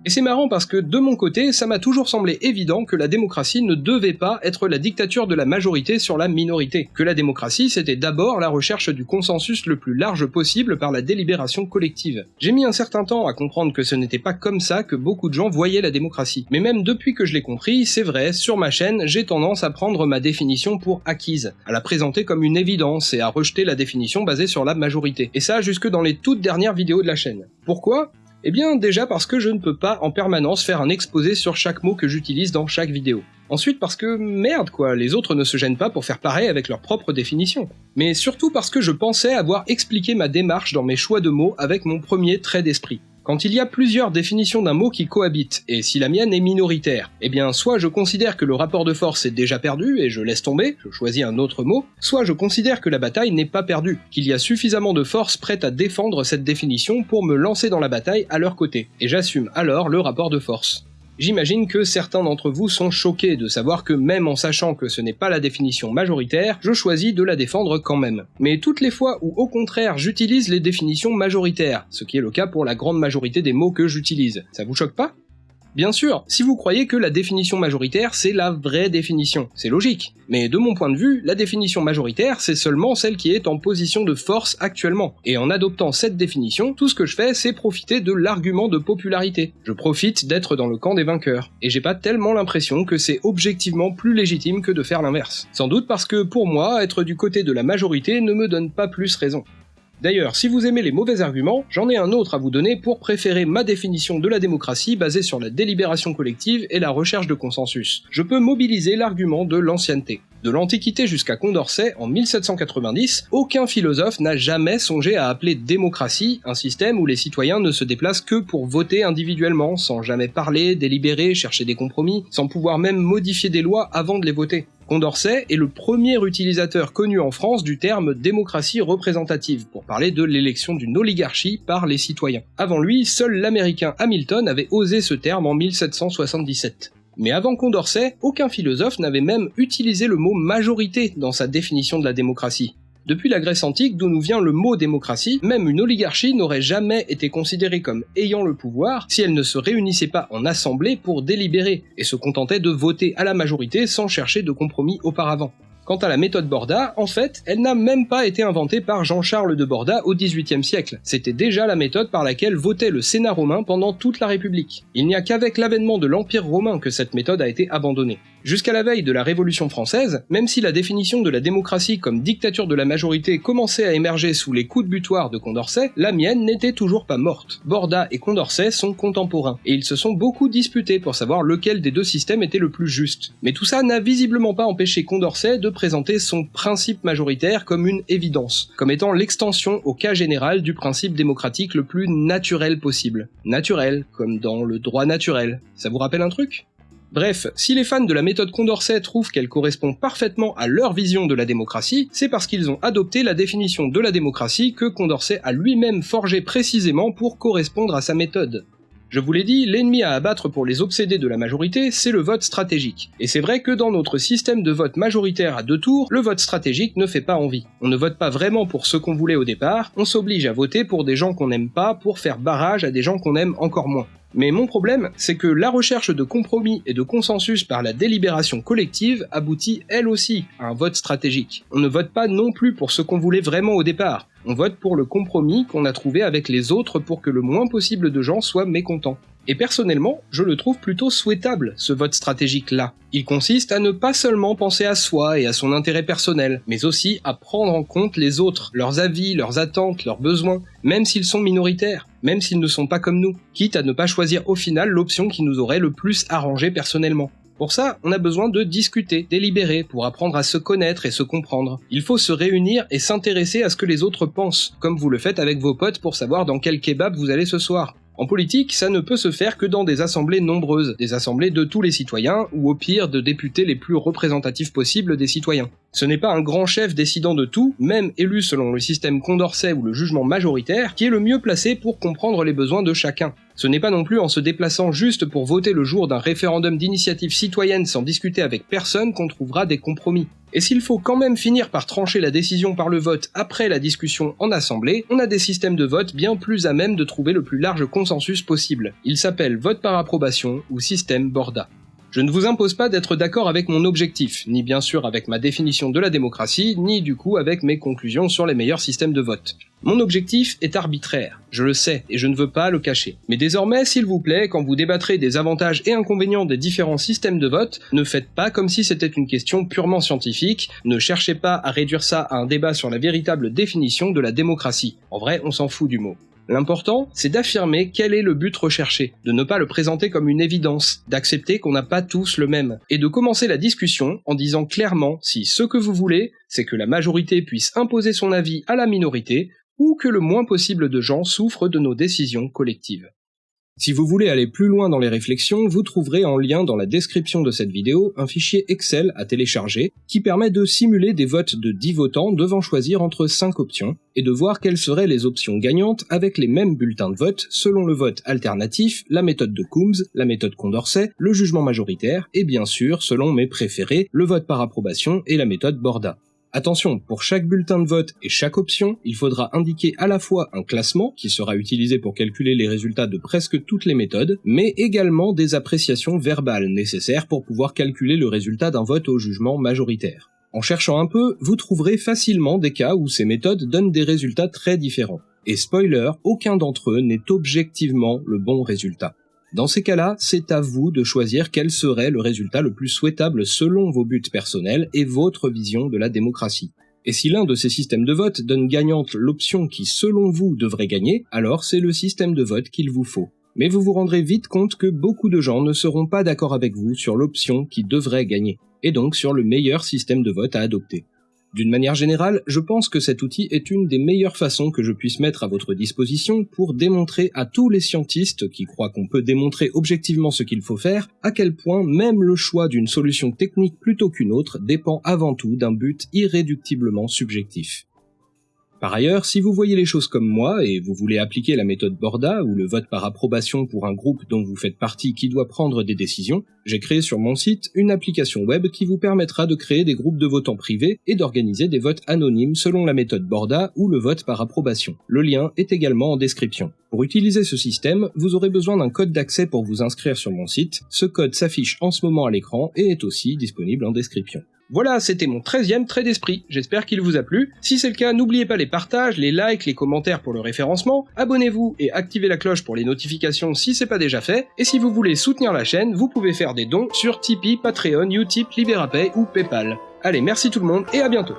Et c'est marrant parce que de mon côté, ça m'a toujours semblé évident que la démocratie ne devait pas être la dictature de la majorité sur la minorité, que la démocratie c'était d'abord la recherche du consensus le plus large possible par la délibération collective. J'ai mis un certain temps à comprendre que ce n'était pas comme ça que beaucoup de gens voyaient la démocratie. Mais même depuis que je l'ai compris, c'est vrai, sur ma chaîne, j'ai tendance à prendre ma définition pour acquise, à la présenter comme une évidence et à rejeter la définition basée sur la majorité. Et ça jusque dans les toutes dernières vidéos de la chaîne. Pourquoi? Eh bien déjà parce que je ne peux pas en permanence faire un exposé sur chaque mot que j'utilise dans chaque vidéo. Ensuite parce que merde quoi, les autres ne se gênent pas pour faire pareil avec leur propre définition. Mais surtout parce que je pensais avoir expliqué ma démarche dans mes choix de mots avec mon premier trait d'esprit. Quand il y a plusieurs définitions d'un mot qui cohabitent, et si la mienne est minoritaire, eh bien soit je considère que le rapport de force est déjà perdu et je laisse tomber, je choisis un autre mot, soit je considère que la bataille n'est pas perdue, qu'il y a suffisamment de force prête à défendre cette définition pour me lancer dans la bataille à leur côté, et j'assume alors le rapport de force. J'imagine que certains d'entre vous sont choqués de savoir que même en sachant que ce n'est pas la définition majoritaire, je choisis de la défendre quand même. Mais toutes les fois où au contraire j'utilise les définitions majoritaires, ce qui est le cas pour la grande majorité des mots que j'utilise, ça vous choque pas? Bien sûr, si vous croyez que la définition majoritaire c'est la vraie définition, c'est logique. Mais de mon point de vue, la définition majoritaire c'est seulement celle qui est en position de force actuellement. Et en adoptant cette définition, tout ce que je fais c'est profiter de l'argument de popularité. Je profite d'être dans le camp des vainqueurs. Et j'ai pas tellement l'impression que c'est objectivement plus légitime que de faire l'inverse. Sans doute parce que pour moi, être du côté de la majorité ne me donne pas plus raison. D'ailleurs, si vous aimez les mauvais arguments, j'en ai un autre à vous donner pour préférer ma définition de la démocratie basée sur la délibération collective et la recherche de consensus. Je peux mobiliser l'argument de l'ancienneté. De l'Antiquité jusqu'à Condorcet, en 1790, aucun philosophe n'a jamais songé à appeler démocratie un système où les citoyens ne se déplacent que pour voter individuellement, sans jamais parler, délibérer, chercher des compromis, sans pouvoir même modifier des lois avant de les voter. Condorcet est le premier utilisateur connu en France du terme démocratie représentative pour parler de l'élection d'une oligarchie par les citoyens. Avant lui, seul l'américain Hamilton avait osé ce terme en 1777. Mais avant Condorcet, aucun philosophe n'avait même utilisé le mot majorité dans sa définition de la démocratie. Depuis la Grèce antique, d'où nous vient le mot démocratie, même une oligarchie n'aurait jamais été considérée comme ayant le pouvoir si elle ne se réunissait pas en assemblée pour délibérer, et se contentait de voter à la majorité sans chercher de compromis auparavant. Quant à la méthode Borda, en fait, elle n'a même pas été inventée par Jean-Charles de Borda au XVIIIe siècle. C'était déjà la méthode par laquelle votait le Sénat romain pendant toute la République. Il n'y a qu'avec l'avènement de l'Empire romain que cette méthode a été abandonnée. Jusqu'à la veille de la Révolution française, même si la définition de la démocratie comme dictature de la majorité commençait à émerger sous les coups de butoir de Condorcet, la mienne n'était toujours pas morte. Borda et Condorcet sont contemporains, et ils se sont beaucoup disputés pour savoir lequel des deux systèmes était le plus juste. Mais tout ça n'a visiblement pas empêché Condorcet de présenter son principe majoritaire comme une évidence, comme étant l'extension au cas général du principe démocratique le plus naturel possible. Naturel, comme dans le droit naturel. Ça vous rappelle un truc? Bref, si les fans de la méthode Condorcet trouvent qu'elle correspond parfaitement à leur vision de la démocratie, c'est parce qu'ils ont adopté la définition de la démocratie que Condorcet a lui-même forgé précisément pour correspondre à sa méthode. Je vous l'ai dit, l'ennemi à abattre pour les obsédés de la majorité, c'est le vote stratégique. Et c'est vrai que dans notre système de vote majoritaire à deux tours, le vote stratégique ne fait pas envie. On ne vote pas vraiment pour ce qu'on voulait au départ, on s'oblige à voter pour des gens qu'on n'aime pas pour faire barrage à des gens qu'on aime encore moins. Mais mon problème, c'est que la recherche de compromis et de consensus par la délibération collective aboutit elle aussi à un vote stratégique. On ne vote pas non plus pour ce qu'on voulait vraiment au départ, on vote pour le compromis qu'on a trouvé avec les autres pour que le moins possible de gens soient mécontents. Et personnellement, je le trouve plutôt souhaitable, ce vote stratégique-là. Il consiste à ne pas seulement penser à soi et à son intérêt personnel, mais aussi à prendre en compte les autres, leurs avis, leurs attentes, leurs besoins, même s'ils sont minoritaires, même s'ils ne sont pas comme nous, quitte à ne pas choisir au final l'option qui nous aurait le plus arrangé personnellement. Pour ça, on a besoin de discuter, délibérer, pour apprendre à se connaître et se comprendre. Il faut se réunir et s'intéresser à ce que les autres pensent, comme vous le faites avec vos potes pour savoir dans quel kebab vous allez ce soir. En politique, ça ne peut se faire que dans des assemblées nombreuses, des assemblées de tous les citoyens, ou au pire de députés les plus représentatifs possibles des citoyens. Ce n'est pas un grand chef décidant de tout, même élu selon le système Condorcet ou le jugement majoritaire, qui est le mieux placé pour comprendre les besoins de chacun. Ce n'est pas non plus en se déplaçant juste pour voter le jour d'un référendum d'initiative citoyenne sans discuter avec personne qu'on trouvera des compromis. Et s'il faut quand même finir par trancher la décision par le vote après la discussion en assemblée, on a des systèmes de vote bien plus à même de trouver le plus large consensus possible. Ils s'appellent vote par approbation ou système Borda. Je ne vous impose pas d'être d'accord avec mon objectif, ni bien sûr avec ma définition de la démocratie, ni du coup avec mes conclusions sur les meilleurs systèmes de vote. Mon objectif est arbitraire, je le sais, et je ne veux pas le cacher. Mais désormais, s'il vous plaît, quand vous débattrez des avantages et inconvénients des différents systèmes de vote, ne faites pas comme si c'était une question purement scientifique, ne cherchez pas à réduire ça à un débat sur la véritable définition de la démocratie. En vrai, on s'en fout du mot. L'important, c'est d'affirmer quel est le but recherché, de ne pas le présenter comme une évidence, d'accepter qu'on n'a pas tous le même, et de commencer la discussion en disant clairement si ce que vous voulez, c'est que la majorité puisse imposer son avis à la minorité, ou que le moins possible de gens souffrent de nos décisions collectives. Si vous voulez aller plus loin dans les réflexions, vous trouverez en lien dans la description de cette vidéo un fichier Excel à télécharger qui permet de simuler des votes de 10 votants devant choisir entre 5 options et de voir quelles seraient les options gagnantes avec les mêmes bulletins de vote selon le vote alternatif, la méthode de Coombs, la méthode Condorcet, le jugement majoritaire et bien sûr, selon mes préférés, le vote par approbation et la méthode Borda. Attention, pour chaque bulletin de vote et chaque option, il faudra indiquer à la fois un classement qui sera utilisé pour calculer les résultats de presque toutes les méthodes, mais également des appréciations verbales nécessaires pour pouvoir calculer le résultat d'un vote au jugement majoritaire. En cherchant un peu, vous trouverez facilement des cas où ces méthodes donnent des résultats très différents. Et spoiler, aucun d'entre eux n'est objectivement le bon résultat. Dans ces cas-là, c'est à vous de choisir quel serait le résultat le plus souhaitable selon vos buts personnels et votre vision de la démocratie. Et si l'un de ces systèmes de vote donne gagnante l'option qui selon vous devrait gagner, alors c'est le système de vote qu'il vous faut. Mais vous vous rendrez vite compte que beaucoup de gens ne seront pas d'accord avec vous sur l'option qui devrait gagner, et donc sur le meilleur système de vote à adopter. D'une manière générale, je pense que cet outil est une des meilleures façons que je puisse mettre à votre disposition pour démontrer à tous les scientistes qui croient qu'on peut démontrer objectivement ce qu'il faut faire, à quel point même le choix d'une solution technique plutôt qu'une autre dépend avant tout d'un but irréductiblement subjectif. Par ailleurs, si vous voyez les choses comme moi et vous voulez appliquer la méthode Borda ou le vote par approbation pour un groupe dont vous faites partie qui doit prendre des décisions, j'ai créé sur mon site une application web qui vous permettra de créer des groupes de votants privés et d'organiser des votes anonymes selon la méthode Borda ou le vote par approbation. Le lien est également en description. Pour utiliser ce système, vous aurez besoin d'un code d'accès pour vous inscrire sur mon site. Ce code s'affiche en ce moment à l'écran et est aussi disponible en description. Voilà, c'était mon 13e trait d'esprit, j'espère qu'il vous a plu. Si c'est le cas, n'oubliez pas les partages, les likes, les commentaires pour le référencement, abonnez-vous et activez la cloche pour les notifications si c'est pas déjà fait, et si vous voulez soutenir la chaîne, vous pouvez faire des dons sur Tipeee, Patreon, Utip, Liberapay ou Paypal. Allez, merci tout le monde et à bientôt